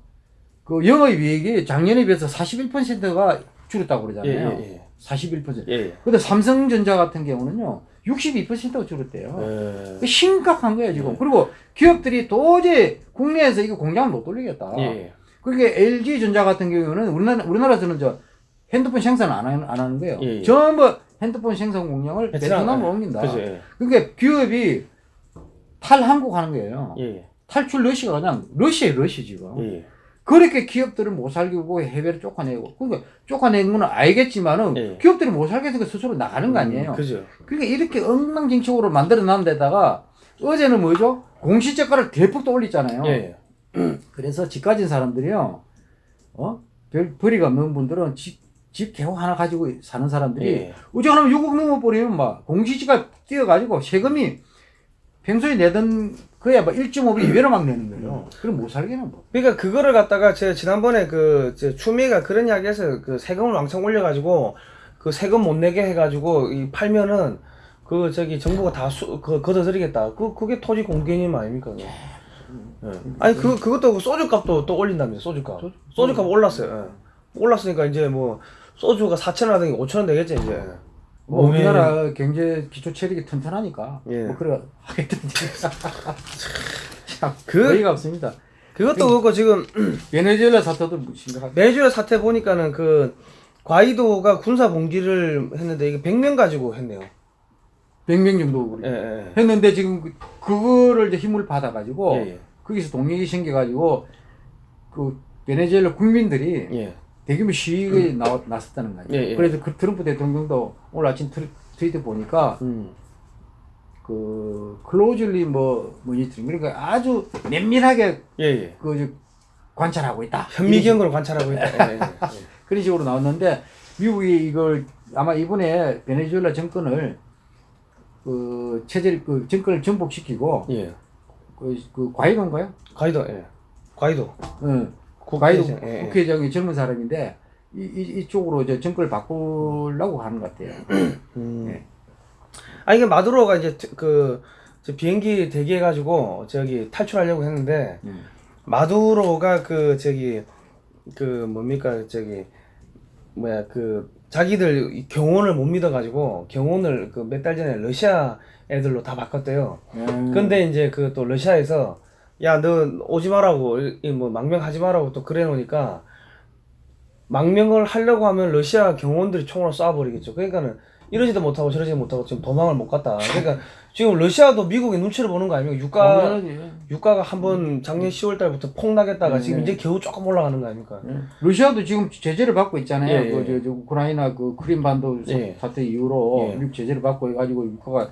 그 영업이익이 작년에 비해서 41%가 줄었다고 예, 그러잖아요. 예, 예. 41%. 예. 근데 삼성전자 같은 경우는요. 62%가 줄었대요. 예. 그 심각한 거예요, 지금. 예. 그리고 기업들이 도저히 국내에서 이거 공장을 못 돌리겠다. 예. 그러니까 LG전자 같은 경우는 우리나라, 우리나라에서는 저 핸드폰 생산을 안 하는, 안 하는 거예요. 예, 예. 전부 핸드폰 생산 공장을 베트남, 베트남으로 예. 옮긴다. 예. 그러니까 기업이 탈한국 하는 거예요. 예. 탈출 러시가 그냥 러시에 러시 지금. 예. 그렇게 기업들을 못 살리고 해외를 쫓아내고 그러니까 쫓아내는 건 알겠지만은 예. 기업들이 못 살겠으니까 스스로 나가는 거 아니에요. 음, 그죠. 그러니까 이렇게 엉망진창으로 만들어 놨는 데다가 어제는 뭐죠? 공시지가를 대폭 또 올렸잖아요. 예. 그래서 집 가진 사람들이요, 어? 별, 벌이가 없는 분들은 집, 집 개호 하나 가지고 사는 사람들이 예. 어지간하면 6억 넘어버리면 막 공시지가 뛰어가지고 세금이 평소에 내던 그에 막 1.5배 이외로 막 내는 거예요. 그럼 못 살겠는 뭐. 그러니까 그거를 갖다가 제가 지난번에 그저 추미애가 그런 이야기해서 그 세금을 왕창 올려가지고 그 세금 못 내게 해가지고 이 팔면은 그 저기 정부가 다그 걷어들이겠다. 그 그게 토지 공개님 아닙니까? 예. 아니 그 그것도 소주값도 또 올린다면서 소주값. 소주- 소주값 올랐어요. 예. 올랐으니까 이제 뭐 소주가 4천 원 하던 게 5천 원 되겠지 이제. 뭐 몸에- 우리나라 경제 기초 체력이 튼튼하니까 예. 뭐 그래 하겠던지 참 그- 어이가 없습니다. 그것도 그렇고 지금 베네수엘라 사태도 심각하게 매주에 사태 보니까는 그 과이도가 군사 봉기를 했는데 이게 100명 가지고 했네요. 100명 정도 예, 예. 했는데 지금 그- 그거를 이제 힘을 받아 가지고 예, 예. 거기서 동력이 생겨 가지고 그 베네수엘라 국민들이 예. 대규모 시위에 나, 나섰다는 거죠. 예, 예. 그래서 그 트럼프 대통령도 오늘 아침 트위, 트위터 보니까 음. 그 클로즈리 뭐 모니터링 그러니까 아주 면밀하게 예, 예. 그 저, 관찰하고 있다. 현미경으로 관찰하고 있다. 예, 예, 예. 그런 식으로 나왔는데 미국이 이걸 아마 이번에 베네수엘라 정권을 그 체제를 그 정권을 전복시키고 예. 그, 그 과이도인가요? 과이도, 예. 과이도. 응. 국회의장, 예, 예. 국회의장이 젊은 사람인데 이, 이 이쪽으로 이제 정권을 바꾸려고 하는 것 같아요. 음. 예. 아 이게 마두로가 이제 트- 그저 비행기 대기해가지고 저기 탈출하려고 했는데 음. 마두로가 그 저기 그 뭡니까 저기 뭐야 그 자기들 이 경호원을 못 믿어가지고 경호원을 그몇 달 전에 러시아 애들로 다 바꿨대요. 음. 근데 이제 그 또 러시아에서 야 너 오지 말라고 이뭐 망명하지 말라고 또 그래 놓으니까 망명을 하려고 하면 러시아 경호원들이 총으로 쏴버리겠죠. 그러니까는 이러지도 못하고 저러지도 못하고 지금 도망을 못 갔다. 그러니까 지금 러시아도 미국의 눈치를 보는 거 아닙니까? 유가 당연하지. 유가가 한번 작년 10월 달부터 폭 나겠다가 지금 네. 이제 겨우 조금 올라가는 거 아닙니까? 예. 러시아도 지금 제재를 받고 있잖아요. 예, 예. 그, 저, 저, 우크라이나 그 크림반도 사- 예. 사태 이후로 예. 미국 제재를 받고 해가지고 유가가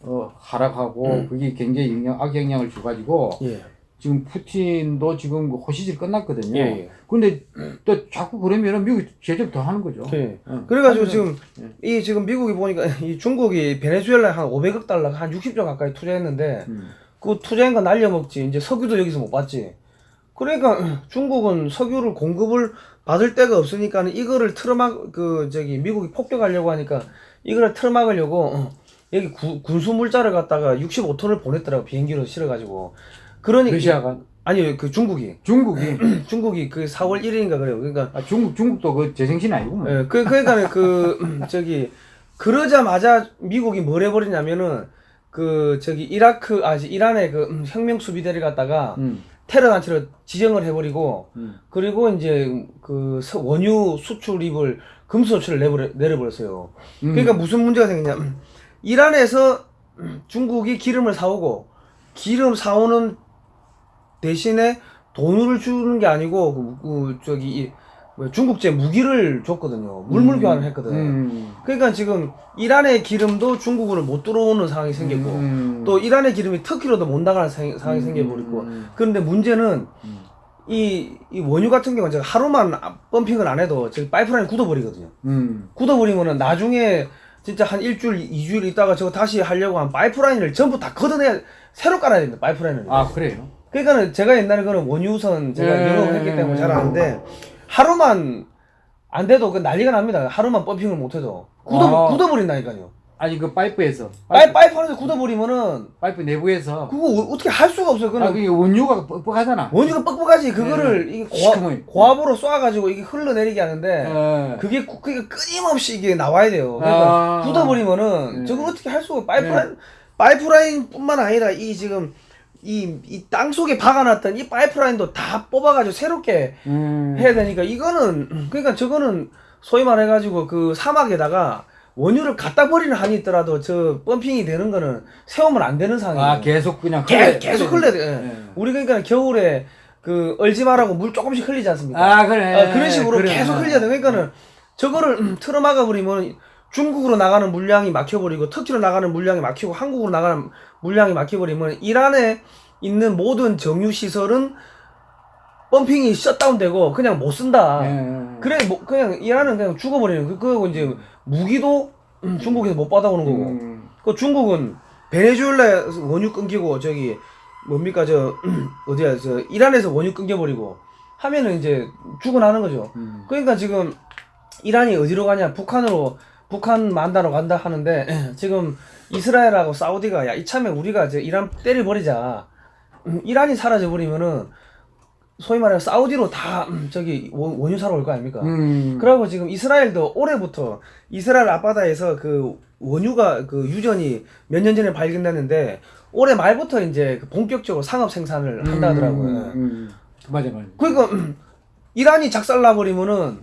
어, 하락하고 음. 그게 굉장히 영향, 악영향을 줘가지고 예. 지금 푸틴도 지금 그 호시질 끝났거든요. 예, 예. 근데 또 자꾸 그러면은 미국이 제재를 더 하는 거죠. 예. 어. 그래가지고 지금 이 지금 미국이 보니까 이 중국이 베네수엘라에 한 500억 달러 한 60조 가까이 투자했는데 음. 그 투자한 거 날려먹지. 이제 석유도 여기서 못 받지. 그러니까 중국은 석유를 공급을 받을 데가 없으니까는 이거를 틀어막 그 저기 미국이 폭격하려고 하니까 이거를 틀어막으려고 어, 여기 구- 군수 물자를 갖다가 65톤을 보냈더라고 비행기로 실어가지고. 그러니까 러시아가 아니 그 중국이 중국이 중국이 그 4월 1일인가 그래요. 그러니까 아, 중국 중국도 그 재생신 아니고 뭐. 예, 그, 그러니까 그, 음, 저기, 그러자마자 미국이 뭘 해버리냐면은, 그, 저기, 이라크, 아, 이란의 그 음, 혁명 수비대를 갖다가 음. 테러 단체로 지정을 해버리고, 음. 그리고 이제 그 서- 원유 수출입을 금수 조치를 내버려, 내려버렸어요. 음. 그러니까 무슨 문제가 생기냐. 음, 이란에서 음, 중국이 기름을 사오고, 기름 사오는 대신에 돈을 주는 게 아니고, 그, 그 저기, 중국제 무기를 줬거든요. 물물 교환을 했거든. 음. 그러니까 지금 이란의 기름도 중국으로 못 들어오는 상황이 생겼고, 음. 또 이란의 기름이 터키로도 못 나가는 상- 상황이 음. 생겨버리고, 음. 그런데 문제는 음. 이, 이 원유 같은 경우는 제가 하루만 pumping을 안 해도 저기 파이프라인 굳어버리거든요. 음. 굳어버리면은 나중에 진짜 한 일주일, 이주일 있다가 저거 다시 하려고 하면 파이프라인을 전부 다 걷어내야 새로 깔아야 됩니다. 파이프라인을. 아 그래요? 그러니까는 제가 옛날에 그런 원유선 제가 예. 영업을 했기 때문에 잘 아는데 하루만 안 돼도 그 난리가 납니다. 하루만 pumping을 못 해도 굳어 아. 굳어버린다니까요. 아니 그 파이프에서 파이프, 파이프 안에서 굳어버리면은 파이프 내부에서 그거 어- 어떻게 할 수가 없어요. 아 그는 그게 원유가 뻑뻑하잖아. 원유가 뻑뻑하지 그거를 이게 시커멓. 고압, 고압으로 쏴가지고 이게 흘러내리게 하는데 예. 그게 구- 그게 끊임없이 이게 나와야 돼요. 그러니까 아. 굳어버리면은 네. 저걸 어떻게 할 수가 파이프라인 파이프라인뿐만 아니라 이 지금 이 이 땅 속에 박아놨던 이 파이프라인도 다 뽑아가지고 새롭게 음. 해야 되니까 이거는 그러니까 저거는 소위 말해가지고 그 사막에다가 원유를 갖다 버리는 한이 있더라도 저 펌핑이 되는 거는 세우면 안 되는 상황이에요. 아 계속 그냥 계- 흘려- 계속 흘려- 흘려야 돼. 예. 예. 우리 그러니까 겨울에 그 얼지 말라고 물 조금씩 흘리지 않습니까? 아 그래. 아, 그런 식으로 그래. 계속 흘려야 돼. 그러니까는 저거를 음, 틀어 막아 버리면 중국으로 나가는 물량이 막혀버리고 터키로 나가는 물량이 막히고 한국으로 나가는 물량이 막혀버리면 이란에 있는 모든 정유 시설은 펌핑이 셧다운되고 그냥 못 쓴다. 예. 그래 뭐 그냥 이란은 그냥 죽어버리는 그 그거 이제 무기도 음, 중국에서 못 받아오는 거고. 음. 그 중국은 베네수엘라 원유 끊기고 저기 뭡니까 저 어디야 저 이란에서 원유 끊겨버리고 하면은 이제 죽어나는 거죠. 음. 그러니까 지금 이란이 어디로 가냐 북한으로 북한 만다로 간다 하는데 지금 이스라엘하고 사우디가 야 이참에 우리가 저 이란 때려버리자 음, 이란이 사라져 버리면은 소위 말해 사우디로 다 음, 저기 원- 원유 사러 올 거 아닙니까? 음. 그리고 지금 이스라엘도 올해부터 이스라엘 앞바다에서 그 원유가 그 유전이 몇 년 전에 발견됐는데 올해 말부터 이제 그 본격적으로 상업 생산을 한다 하더라고요. 음, 음. 맞아 맞아. 그러니까 음, 이란이 작살나 버리면은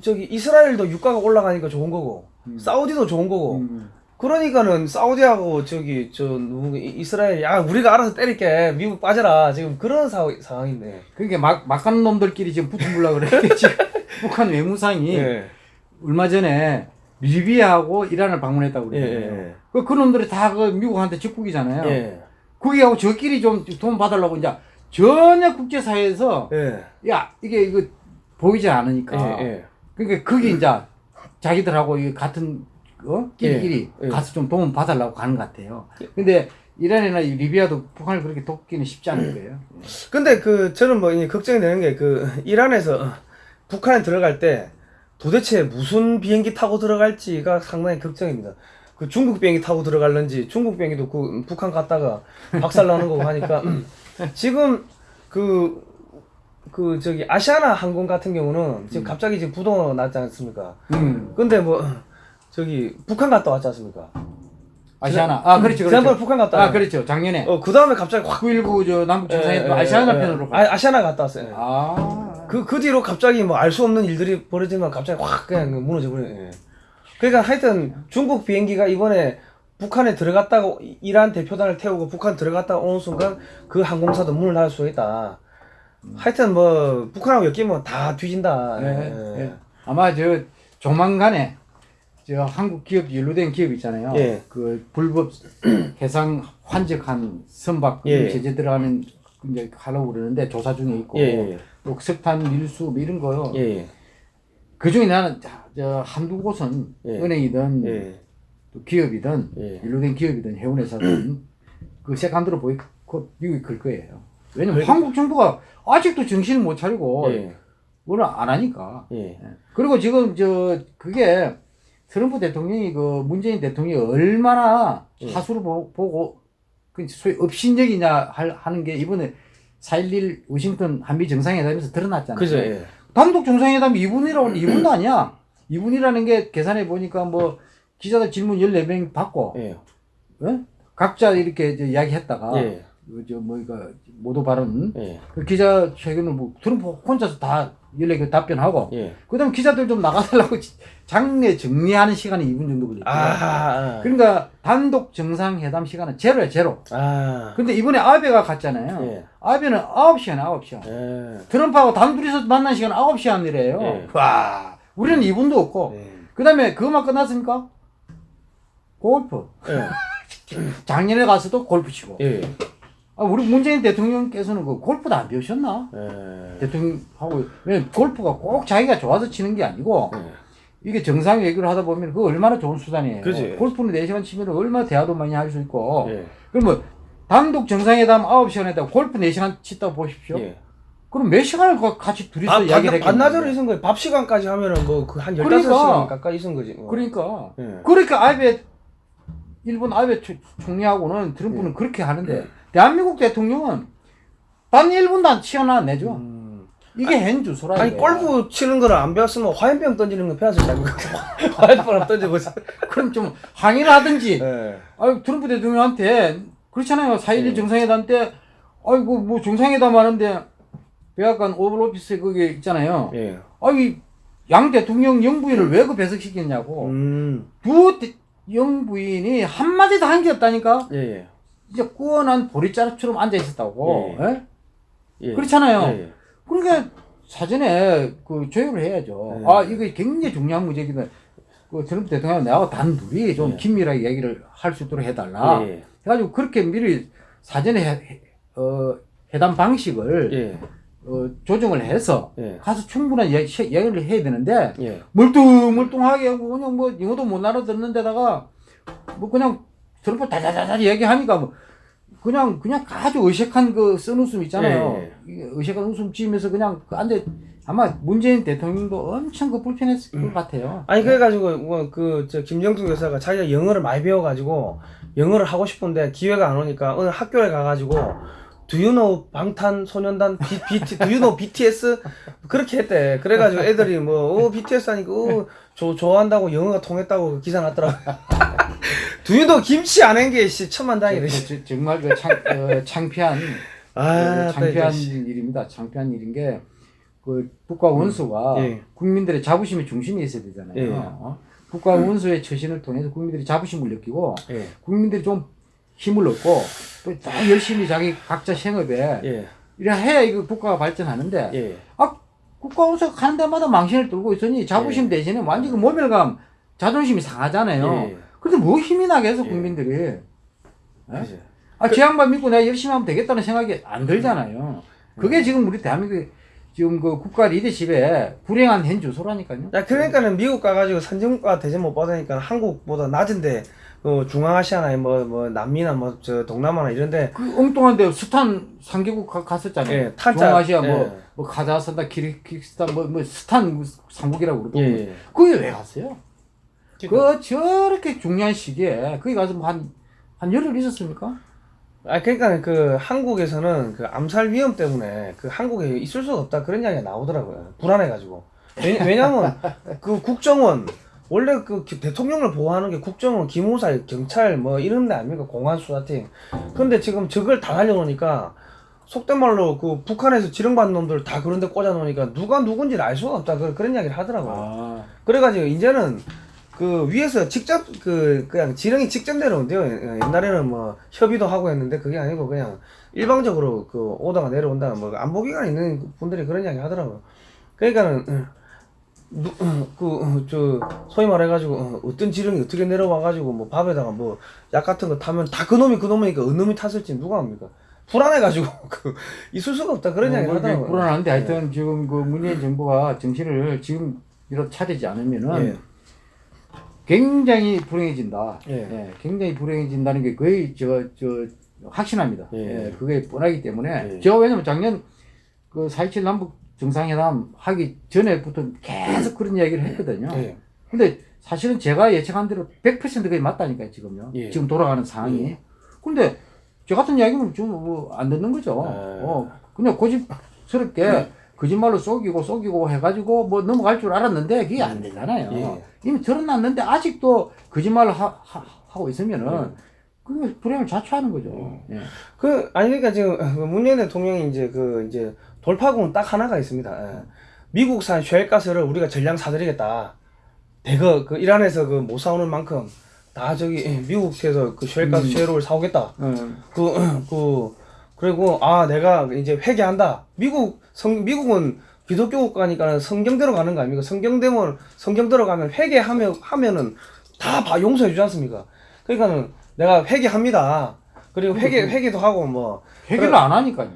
저기 이스라엘도 유가가 올라가니까 좋은 거고 사우디도 좋은 거고 음. 그러니까는 사우디하고 저기 저 누구 이- 이스라엘 야 우리가 알아서 때릴게 미국 빠져라 지금 그런 사, 상황인데 그게 막 막간 놈들끼리 지금 붙어보려 그래. 지금 북한 외무상이 예. 얼마 전에 리비아하고 이란을 방문했다고 예, 그러잖아요. 예, 그, 그 놈들이 다 그 미국한테 직국이잖아요. 예. 거기하고 저끼리 좀 돈 받으려고 이제 전혀 국제사회에서 예. 야 이게 이거 보이지 않으니까 예. 예. 그러니까 거기 이제 자기들하고 이 같은 어 끼리끼리 예, 예. 가서 좀 도움 받으려고 가는 것 같아요. 근데 이란이나 이 리비아도 북한을 그렇게 돕기는 쉽지 않을 거예요. 근데 그 저는 뭐 걱정이 되는 게 그 이란에서 북한에 들어갈 때 도대체 무슨 비행기 타고 들어갈지가 상당히 걱정입니다. 그 중국 비행기 타고 들어갈는지 중국 비행기도 그 북한 갔다가 박살 나는 거고 하니까 지금 그, 그 저기 아시아나 항공 같은 경우는 지금 갑자기 지금 부도가 났지 않습니까? 음. 근데 뭐 저기 북한 갔다 왔지 않습니까? 아시아나. 아 그렇죠 지난번에 그렇죠. 북한 갔다 아왔 그렇죠. 작년에 어, 그 다음에 갑자기 확 919 저 남북 정상회담 예, 예, 아시아나 예, 편으로. 아, 아시아나 갔다 왔어요. 아. 그, 그 뒤로 갑자기 뭐 알 수 없는 일들이 벌어지면 갑자기 확 그냥 무너져 버려요. 예. 그러니까 하여튼 중국 비행기가 이번에 북한에 들어갔다가 이- 이란 대표단을 태우고 북한 들어갔다가 오는 순간 그 항공사도 문을 닫을 수 있다. 하여튼 뭐 북한하고 엮이면 다 뒤진다. 예, 예. 예. 아마 저 조만간에 저 한국 기업 연루된 기업 있잖아요. 예. 그 불법 해상 환적한 선박 예. 제재 들어가는 이제 하려고 그러는데 조사 중에 있고 예, 예, 또 석탄 밀수 뭐 이런 거요. 예. 예. 그 중에 나는 자, 저 한두 곳은 예. 은행이든 예. 또 기업이든 예. 연루된 기업이든 해운회사든 그 세컨드로 보이 그 미국이 클 거예요. 왜냐면 한국 정부가 아직도 정신을 못 차리고 예. 뭐를 안 하니까. 예. 예. 그리고 지금 저 그게 트럼프 대통령이 그 문재인 대통령이 얼마나 예. 하수를 보, 보고 그 소위 업신적이냐 할, 하는 게 이번에 4.11 워싱턴 한미 정상회담에서 드러났잖아요. 그죠. 예. 단독 정상회담 2분이라고 2분도 아니야. 2분이라는 게 계산해 보니까 뭐 기자들 질문 14명 받고 예. 어? 각자 이렇게 저 이야기했다가 예. 그저 뭐가 모두 발언 예. 그 기자 최근에 뭐 트럼프 혼자서 다 연락에 답변하고 예. 그다음 기자들 좀 나가달라고 장례 정리하는 시간이 2분 정도 걸렸어요. 아. 그러니까 단독 정상회담 시간은 제로야 제로. 아. 근데 이번에 아베가 갔잖아요. 예. 아베는 9시간 9시간. 예. 트럼프하고 단둘이서 만난 시간 9시간이래요. 예. 와 우리는 2분도 없고 예. 그다음에 그것만 끝났습니까? 골프. 예. 작년에 가서도 골프 치고. 예. 아, 아, 우리 문재인 대통령께서는 그 골프도 안 배우셨나? 예. 대통령하고 왜 골프가 꼭 자기가 좋아서 치는 게 아니고 예. 이게 정상 외교를 하다 보면 그 얼마나 좋은 수단이에요. 그지. 골프는 4시간 치면 얼마나 대화도 많이 할 수 있고. 예. 그러면 단독 정상회담 9시간 했다고 골프 4시간 치다고 보십시오. 예. 그럼 몇 시간을 가- 같이 둘이서 아, 이야기를 반, 반나절을. 있은 거예요. 밥 시간까지 하면은 뭐그한 15시간 그러니까. 가까이 있은 거지. 뭐. 그러니까. 예. 그러니까 아베 일본 아베 초- 총리하고는 트럼프는 그렇게 하는데 대한민국 대통령은 단 1분도 안 치어나 안 내죠. 음. 이게 행주소라. 아니. 골프 치는 거를 안 배웠으면 화염병 던지는 거 배웠을 거? 화염병 던져보자. 그럼 좀 항의를 하든지. 예. 아유 트럼프 대통령한테 그렇잖아요. 4.11 예. 정상회담 때 아이고 뭐 정상회담 하는데 백악관 오벌 오피스에 거기 있잖아요. 예. 아이 양 대통령 영부인을 왜 그 배석시켰냐고. 음. 두 대- 영부인이 한마디도 한 게 없다니까. 예, 예. 이제 꾸어난 보리자루처럼 앉아 있었다고. 예. 예? 예. 그렇잖아요. 예, 예. 그러니까 사전에 그 조율을 해야죠. 네. 아 이거 굉장히 중요한 문제기는 그 트럼프 대통령 내하고 단둘이 좀 네. 긴밀하게 얘기를 할 수 있도록 해달라. 예, 해가지고 그렇게 미리 사전에 해, 어, 회담 방식을 예. 어, 조정을 해서 예. 가서 충분한 얘기, 얘기를 해야 되는데 예. 멀뚱멀뚱하게 하고 그냥 뭐 영어도 못 알아듣는 데다가 뭐 그냥 트럼프 다다다다 얘기하니까 뭐 그냥 그냥 아주 의식한 그 쓴 웃음 있잖아요. 예, 이게 의식한 웃음 지으면서 그냥 그 안돼 아마 문재인 대통령도 엄청 그 불편했을 것 같아요. 아니 그래가지고 뭐 그저 김정숙 여사가 자기가 영어를 많이 배워가지고 영어를 하고 싶은데 기회가 안 오니까 어느 학교에 가가지고 Do you know 방탄소년단 B, BT, Do you know BTS 그렇게 했대. 그래가지고 애들이 뭐 어, BTS 하니까 어, 조, 좋아한다고 영어가 통했다고 기사 났더라고. You know 김치 안 한 게씨 천만 다행이네. 저- 저- 정말 그 창, 어, 창피한 아, 그 창피한 일입니다. 창피한 일인 게 그 국가 원수가 예. 국민들의 자부심의 중심에 있어야 되잖아요. 예. 어? 국가 원수의 처신을 통해서 국민들이 자부심을 느끼고 예, 국민들이 좀 힘을 얻고 또더 열심히 자기 각자 생업에 예, 이래 해야 이거 국가가 발전하는데 예. 아 국가 원수가 가는 데마다 망신을 들고 있으니 자부심 대신에 완전 그 모멸감 자존심이 상하잖아요. 예. 근데 뭐 힘이 나게 해서 예. 국민들이 그지. 아, 제 양반 믿고 내가 열심히 하면 되겠다는 생각이 안 들잖아요. 그게 지금 우리 대한민국 지금 그 국가 리더십에 불행한 현 주소라니까요. 야 그러니까는 미국 가가지고 선진국가 대접 못 받으니까 한국보다 낮은데 어, 중앙아시아나 뭐 뭐 남미나 뭐 저 동남아나 이런데 그 엉뚱한데 스탄 상계국 가- 갔었잖아요. 예, 탄자- 중앙아시아 예. 뭐, 뭐 카자흐스탄, 키르기스탄 뭐, 뭐 스탄 상국이라고 그러고 예, 예. 거기 왜 갔어요? 그러니까. 그 저렇게 중요한 시기에 거기 가서 뭐 한 한 열흘 있었습니까? 아 그러니까 그 한국에서는 그 암살 위험 때문에 그 한국에 있을 수가 없다 그런 이야기가 나오더라고요. 불안해가지고. 왜냐, 왜냐면 그 국정원 원래 그 기- 대통령을 보호하는 게 국정원 기무사 경찰 뭐 이런 데 아닙니까? 공안 수사팀. 근데 지금 저걸 다 날려놓으니까 속된 말로 그 북한에서 지령받는 놈들 다 그런 데 꽂아 놓으니까 누가 누군지를 알 수가 없다. 그- 그런 이야기를 하더라고요. 아, 그래가지고 이제는 그 위에서 직접 그 그냥 지령이 직접 내려온대요. 예, 옛날에는 뭐 협의도 하고 했는데 그게 아니고 그냥 일방적으로 그 오다가 내려온다. 뭐 안보기관 있는 분들이 그런 이야기 하더라고요. 그러니까는 음, 그저 소위 말해가지고 어, 어떤 지령이 어떻게 내려와가지고 뭐 밥에다가 뭐 약 같은 거 타면 다 그놈이 그놈이니까 어느 놈이 탔을지 누가 압니까? 불안해가지고 그 있을 수가 없다 그런 이야기 뭐 하더라고요. 불안한데 하여튼 지금 그 문재인 정부가 정신을 지금 이렇게 차리지 않으면은 예. 굉장히 불행해진다. 예. 예, 굉장히 불행해진다는 게 거의 저, 저, 확신합니다. 예. 예, 그게 뻔하기 때문에. 예. 제가 왜냐면 작년 그 4.27 남북 정상회담 하기 전에부터 계속 그런 이야기를 했거든요. 예. 근데 사실은 제가 예측한 대로 100% 그게 맞다니까요, 지금요. 예. 지금 돌아가는 상황이. 예. 근데 저 같은 이야기는 좀뭐안 듣는 거죠. 예. 어, 그냥 고집스럽게 거짓말로 속이고 속이고 해가지고 뭐 넘어갈 줄 알았는데 그게 안 되잖아요. 예. 이미 드러났는데 아직도 거짓말을 하, 고 있으면은 예. 그게 불행을 자초하는 거죠. 예. 그 아니 그러니까 지금 그 문재인 대통령이 이제 그 이제 돌파구는 딱 하나가 있습니다. 예. 미국산 쉘가스를 우리가 전량 사드리겠다. 대거 그 이란에서 그 못 사오는 만큼 다 저기 예, 미국에서 그 쉘가스 쉘을 사오겠다. 어, 그그 그리고 아 내가 이제 회개한다. 미국 성 미국은 기독교 국가니까 성경대로 가는 거 아닙니까? 성경대로 성경대로 가면 회개하면 하면은 다 봐- 용서해 주지 않습니까? 그러니까는 내가 회개합니다. 그리고 회계 회계도 하고 뭐 회계를 안 하니까요.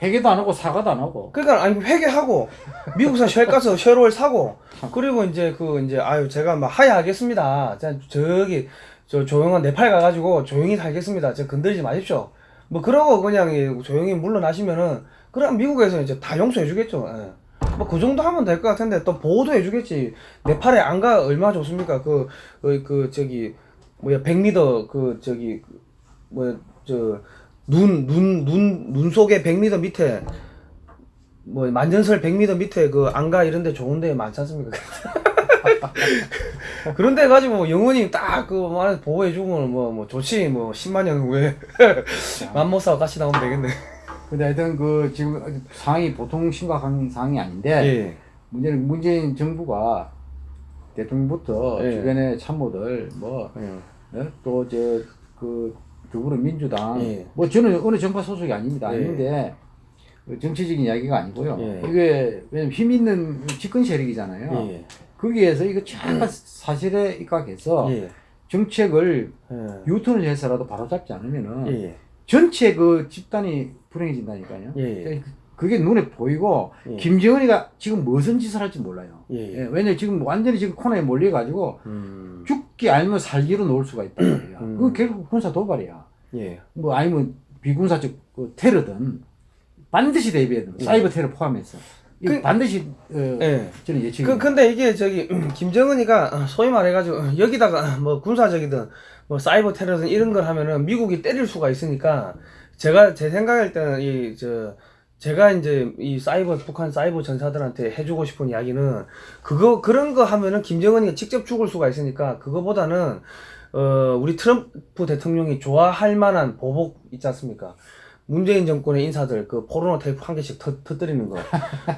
회계도 안 하고 사과도 안 하고. 그러니까 아니 회계하고 미국산 쉘 가서 쉘오일 사고 그리고 이제 그 이제 아유 제가 막 하야하겠습니다. 자, 저기 저 조용한 네팔 가가지고 조용히 살겠습니다. 저 건들지 마십시오. 뭐 그러고 그냥 이 조용히 물러나시면은 그럼 미국에서 이제 다 용서해 주겠죠. 예. 뭐그 정도 하면 될 것 같은데 또 보호도 해 주겠지. 네팔에 안가 얼마 좋습니까? 그그 그 저기 뭐야 100m 그 저기 뭐저눈 눈 눈 눈 속에 100m 밑에 뭐 만전설 100m 밑에 그 안가 이런 데 좋은 데 많지 않습니까? 그런 데 가지고 뭐 영원히 딱그 말 보호해 주면 뭐 뭐 좋지 뭐 10만 년 후에 맘모사와 같이 나오면 되겠네. 근데 하여튼 그 지금 상황이 보통 심각한 상황이 아닌데 예. 문제는 문재인 정부가 대통령부터 예. 주변의 참모들 뭐 예. 또저그 더불어민주당 예. 뭐 저는 어느 정파 소속이 아닙니다 예. 아닌데 그 정치적인 이야기가 아니고요 예. 이게 왜냐면 힘 있는 집권 세력이잖아요 예. 거기에서 이거 잠깐 사실에 입각해서 예. 정책을 예. 유턴을 해서라도 바로잡지 않으면은 예. 전체 그 집단이 불행해진다니까요. 예. 그게 눈에 보이고 예. 김정은이가 지금 무슨 짓을 할지 몰라요. 예. 예, 왜냐면 지금 완전히 지금 코너에 몰려 가지고 음. 죽기 아니면 살기로 놓을 수가 있단 말이야. 음. 그건 결국 군사 도발이야. 예. 뭐 아니면 비군사적 그 테러든 반드시 대비해야 돼. 예. 사이버 테러 포함해서. 그- 반드시 어, 예. 저는 예측이. 그 근데 이게 저기 김정은이가 소위 말해가지고 여기다가 뭐 군사적이든 뭐 사이버 테러든 이런 걸 하면은 미국이 때릴 수가 있으니까 제가 제 생각할 때는 이 저 제가 이제 이 사이버 북한 사이버 전사들한테 해주고 싶은 이야기는 그거 그런 거 하면은 김정은이가 직접 죽을 수가 있으니까 그거보다는 어 우리 트럼프 대통령이 좋아할 만한 보복 있지 않습니까? 문재인 정권의 인사들 그 포르노 테이프 한 개씩 터, 터뜨리는 거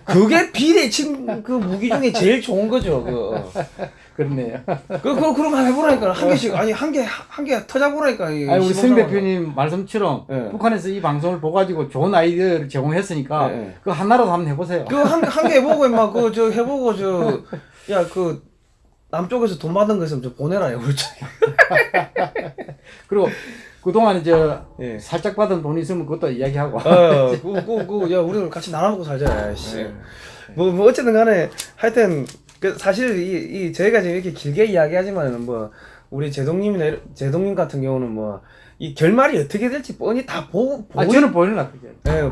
그게 비대칭 그 무기 중에 제일 좋은 거죠 그 어. 그렇네요. 그, 그, 그런 거 해보라니까. 한 개씩, 아니, 한 개, 한 개 터져보라니까. 이 아니 우리 상황을. 대표님 말씀처럼 예. 북한에서 이 방송을 보가지고 좋은 아이디어를 제공했으니까 예, 예. 그 하나라도 한번 해보세요. 그, 한, 한 개 해보고, 임마, 그, 저, 해보고, 저, 야, 그, 남쪽에서 돈 받은 거 있으면 좀 보내라, 요 그리고 그동안 저 예. 살짝 받은 돈 있으면 그것도 이야기하고. 어, 그, 그, 그, 야, 우리 같이 나눠먹고 살자, 야, 씨. 예. 뭐, 뭐, 어쨌든 간에, 하여튼, 그, 사실, 이, 이, 저희가 지금 이렇게 길게 이야기하지만은, 뭐, 우리 제동님이나, 제동님 같은 경우는 뭐, 이 결말이 어떻게 될지 뻔히 다 보고, 아 보이- 저는 보이는 것 같아요.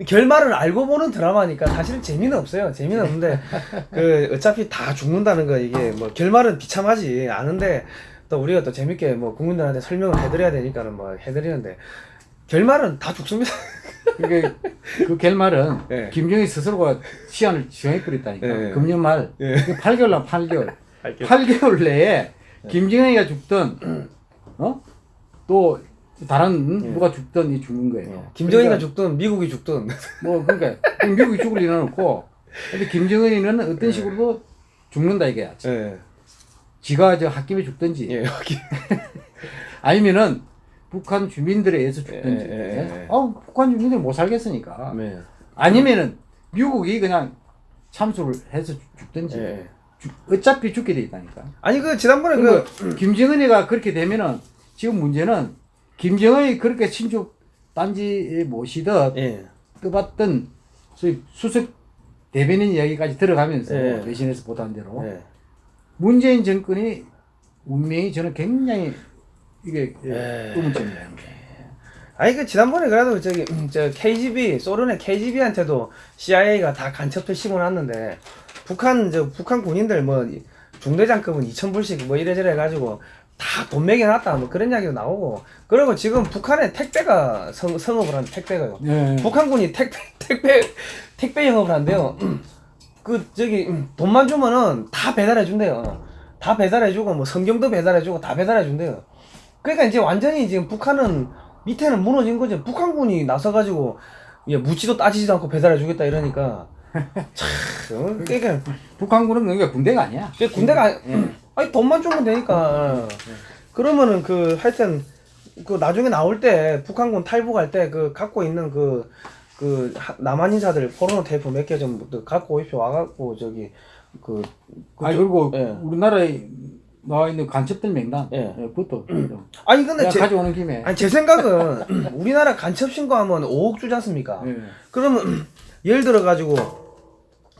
예, 결말을 알고 보는 드라마니까 사실은 재미는 없어요. 재미는 없는데 그 어차피 다 죽는다는 거 이게 뭐 결말은 비참하지 아는데 또 우리가 또 재밌게 뭐 국민들한테 설명을 해드려야 되니까는 뭐 해드리는데 결말은 다 죽습니다. 그게 그 결말은 예. 김정일 스스로가 시한을 정해버렸다니까. 예. 금년 말 예. 8개월 남 8개월. 알겠- 8개월 내에 김정일이가 죽든 어? 또 다른 예. 누가 죽든 이 죽는 거예요. 김정일이가 그러니까 죽든 미국이 죽든 뭐 그러니까 미국이 죽을 일은 없고 근데 김정은이는 어떤 식으로도 죽는다 이게 예. 지가 저 홧김에 죽든지 예. 아니면은 북한 주민들에 의해서 죽든지 예, 예, 예, 예. 아 북한 주민들 못 살겠으니까 네. 아니면은 미국이 그냥 참수를 해서 죽- 죽든지 예. 죽- 어차피 죽게 돼 있다니까 아니 그 지난번에 그 김정은이가 그렇게 되면은 지금 문제는 김정은이 그렇게 친족 단지에 모시듯 예. 떠봤던 소위 수석 대변인 이야기까지 들어가면서 예. 외신에서 보도한 대로 예. 문재인 정권이 운명이 저는 굉장히 이게 예. 의문점이에요. 아니 그 지난번에 그래도 저기 음, 저 KGB 소련의 KGB한테도 CIA가 다 간첩도 심어놨는데 북한 저 북한 군인들 뭐 이- 중대장급은 2천 불씩 뭐 이래저래 해가지고 다 돈 매겨놨다 뭐 그런 이야기도 나오고 그리고 지금 북한에 택배가 성, 성업을 하는 택배가요. 예. 북한군이 택배 택배 택배 영업을 한대요. 그 저기 음, 돈만 주면은 다 배달해 준대요. 다 배달해 주고 뭐 성경도 배달해 주고 다 배달해 준대요. 그러니까 이제 완전히 지금 북한은 밑에는 무너진 거죠. 북한군이 나서 가지고 예, 묻지도 따지지도 않고 배달해 주겠다 이러니까 참 어? 그러니까 북한군은 그러니까 군대가 아니야. 그 군대가 아니- 아니 돈만 주면 되니까 그러면은 그 하여튼 그 나중에 나올 때 북한군 탈북할 때 그 갖고 있는 그 그 남한 인사들 포르노 테이프 몇개좀 갖고 오십시오 와갖고 저기 그 아니 그리고 예. 우리나라에 나와 있는 간첩들 명단. 예. 예, 그것도 좀 아니 근데 제, 가져오는 김에. 아니 제 생각은 우리나라 간첩 신고하면 5억 주지 않습니까? 예. 그러면 예를 들어 가지고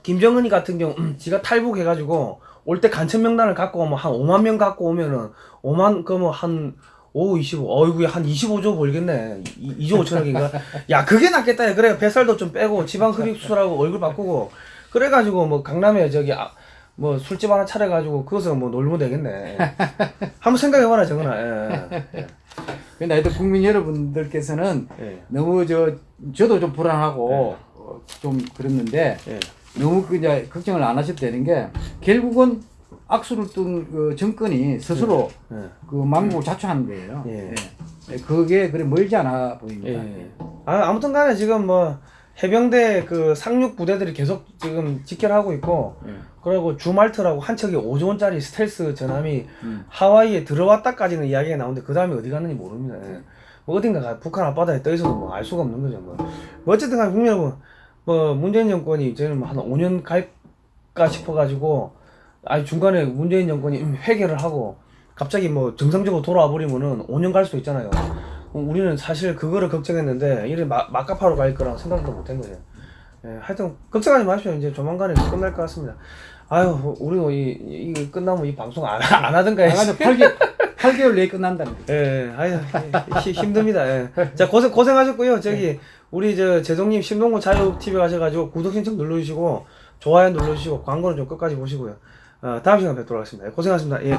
김정은이 같은 경우 지가 탈북해 가지고 올 때 간첩 명단을 갖고 오면 한 5만 명 갖고 오면은 5만 그러면 한 5, 25, 어이구야 한 25조 벌겠네. 2, 조 5천억인가? 야 그게 낫겠다. 그래 뱃살도 좀 빼고 지방 흡입 수술하고 얼굴 바꾸고 그래가지고 뭐 강남에 저기 아, 뭐 술집 하나 차려가지고 그것을 뭐 놀면 되겠네. 한번 생각해봐라 정은아. 예. 예. 근데 하여튼 국민 여러분들께서는 예. 너무 저 저도 좀 불안하고 어, 좀 그랬는데 예. 너무 그 이제 걱정을 안 하셔도 되는 게 결국은 악수를 뜬그 정권이 스스로 예. 그 망국을 자초하는 거예요. 예. 예. 그게 그래 멀지 않아 보입니다. 예. 아, 아무튼 간에 지금 뭐 해병대 그 상륙 부대들이 계속 지금 직결하고 있고 예. 그리고 주말트라고 한 척이 5조 원짜리 스텔스 전함이 음. 하와이에 들어왔다까지는 이야기가 나오는데 그 다음에 어디 갔는지 모릅니다. 예. 뭐 어딘가 가- 북한 앞바다에 떠 있어도 뭐 알 수가 없는 거죠. 뭐, 뭐 어쨌든 간에 국민 여러분 뭐 문재인 정권이 저는 뭐 한 5년 갈까 싶어가지고 아니 중간에 문재인 정권이 회개를 하고 갑자기 뭐 정상적으로 돌아와 버리면은 5년 갈 수도 있잖아요. 어, 우리는 사실 그거를 걱정했는데 이래 마, 막가파로 갈 거랑 생각도 못 한 거예요. 예, 하여튼 걱정하지 마십시오. 이제 조만간에 끝날 것 같습니다. 아유, 우리 이 이거 끝나면 이 방송 안, 안 하든가 해야지. 나가서 8개월 8개월 내에 끝난다는 거. 예, 아유, 히- 힘듭니다. 예. 자, 고생, 고생하셨고요. 저기, 우리 저, 제동님 신동구 자유TV 가셔가지고 구독 신청 눌러주시고, 좋아요 눌러주시고, 광고는 좀 끝까지 보시고요. 어, 다음 시간에 뵙도록 하겠습니다. 예, 고생하셨습니다. 예.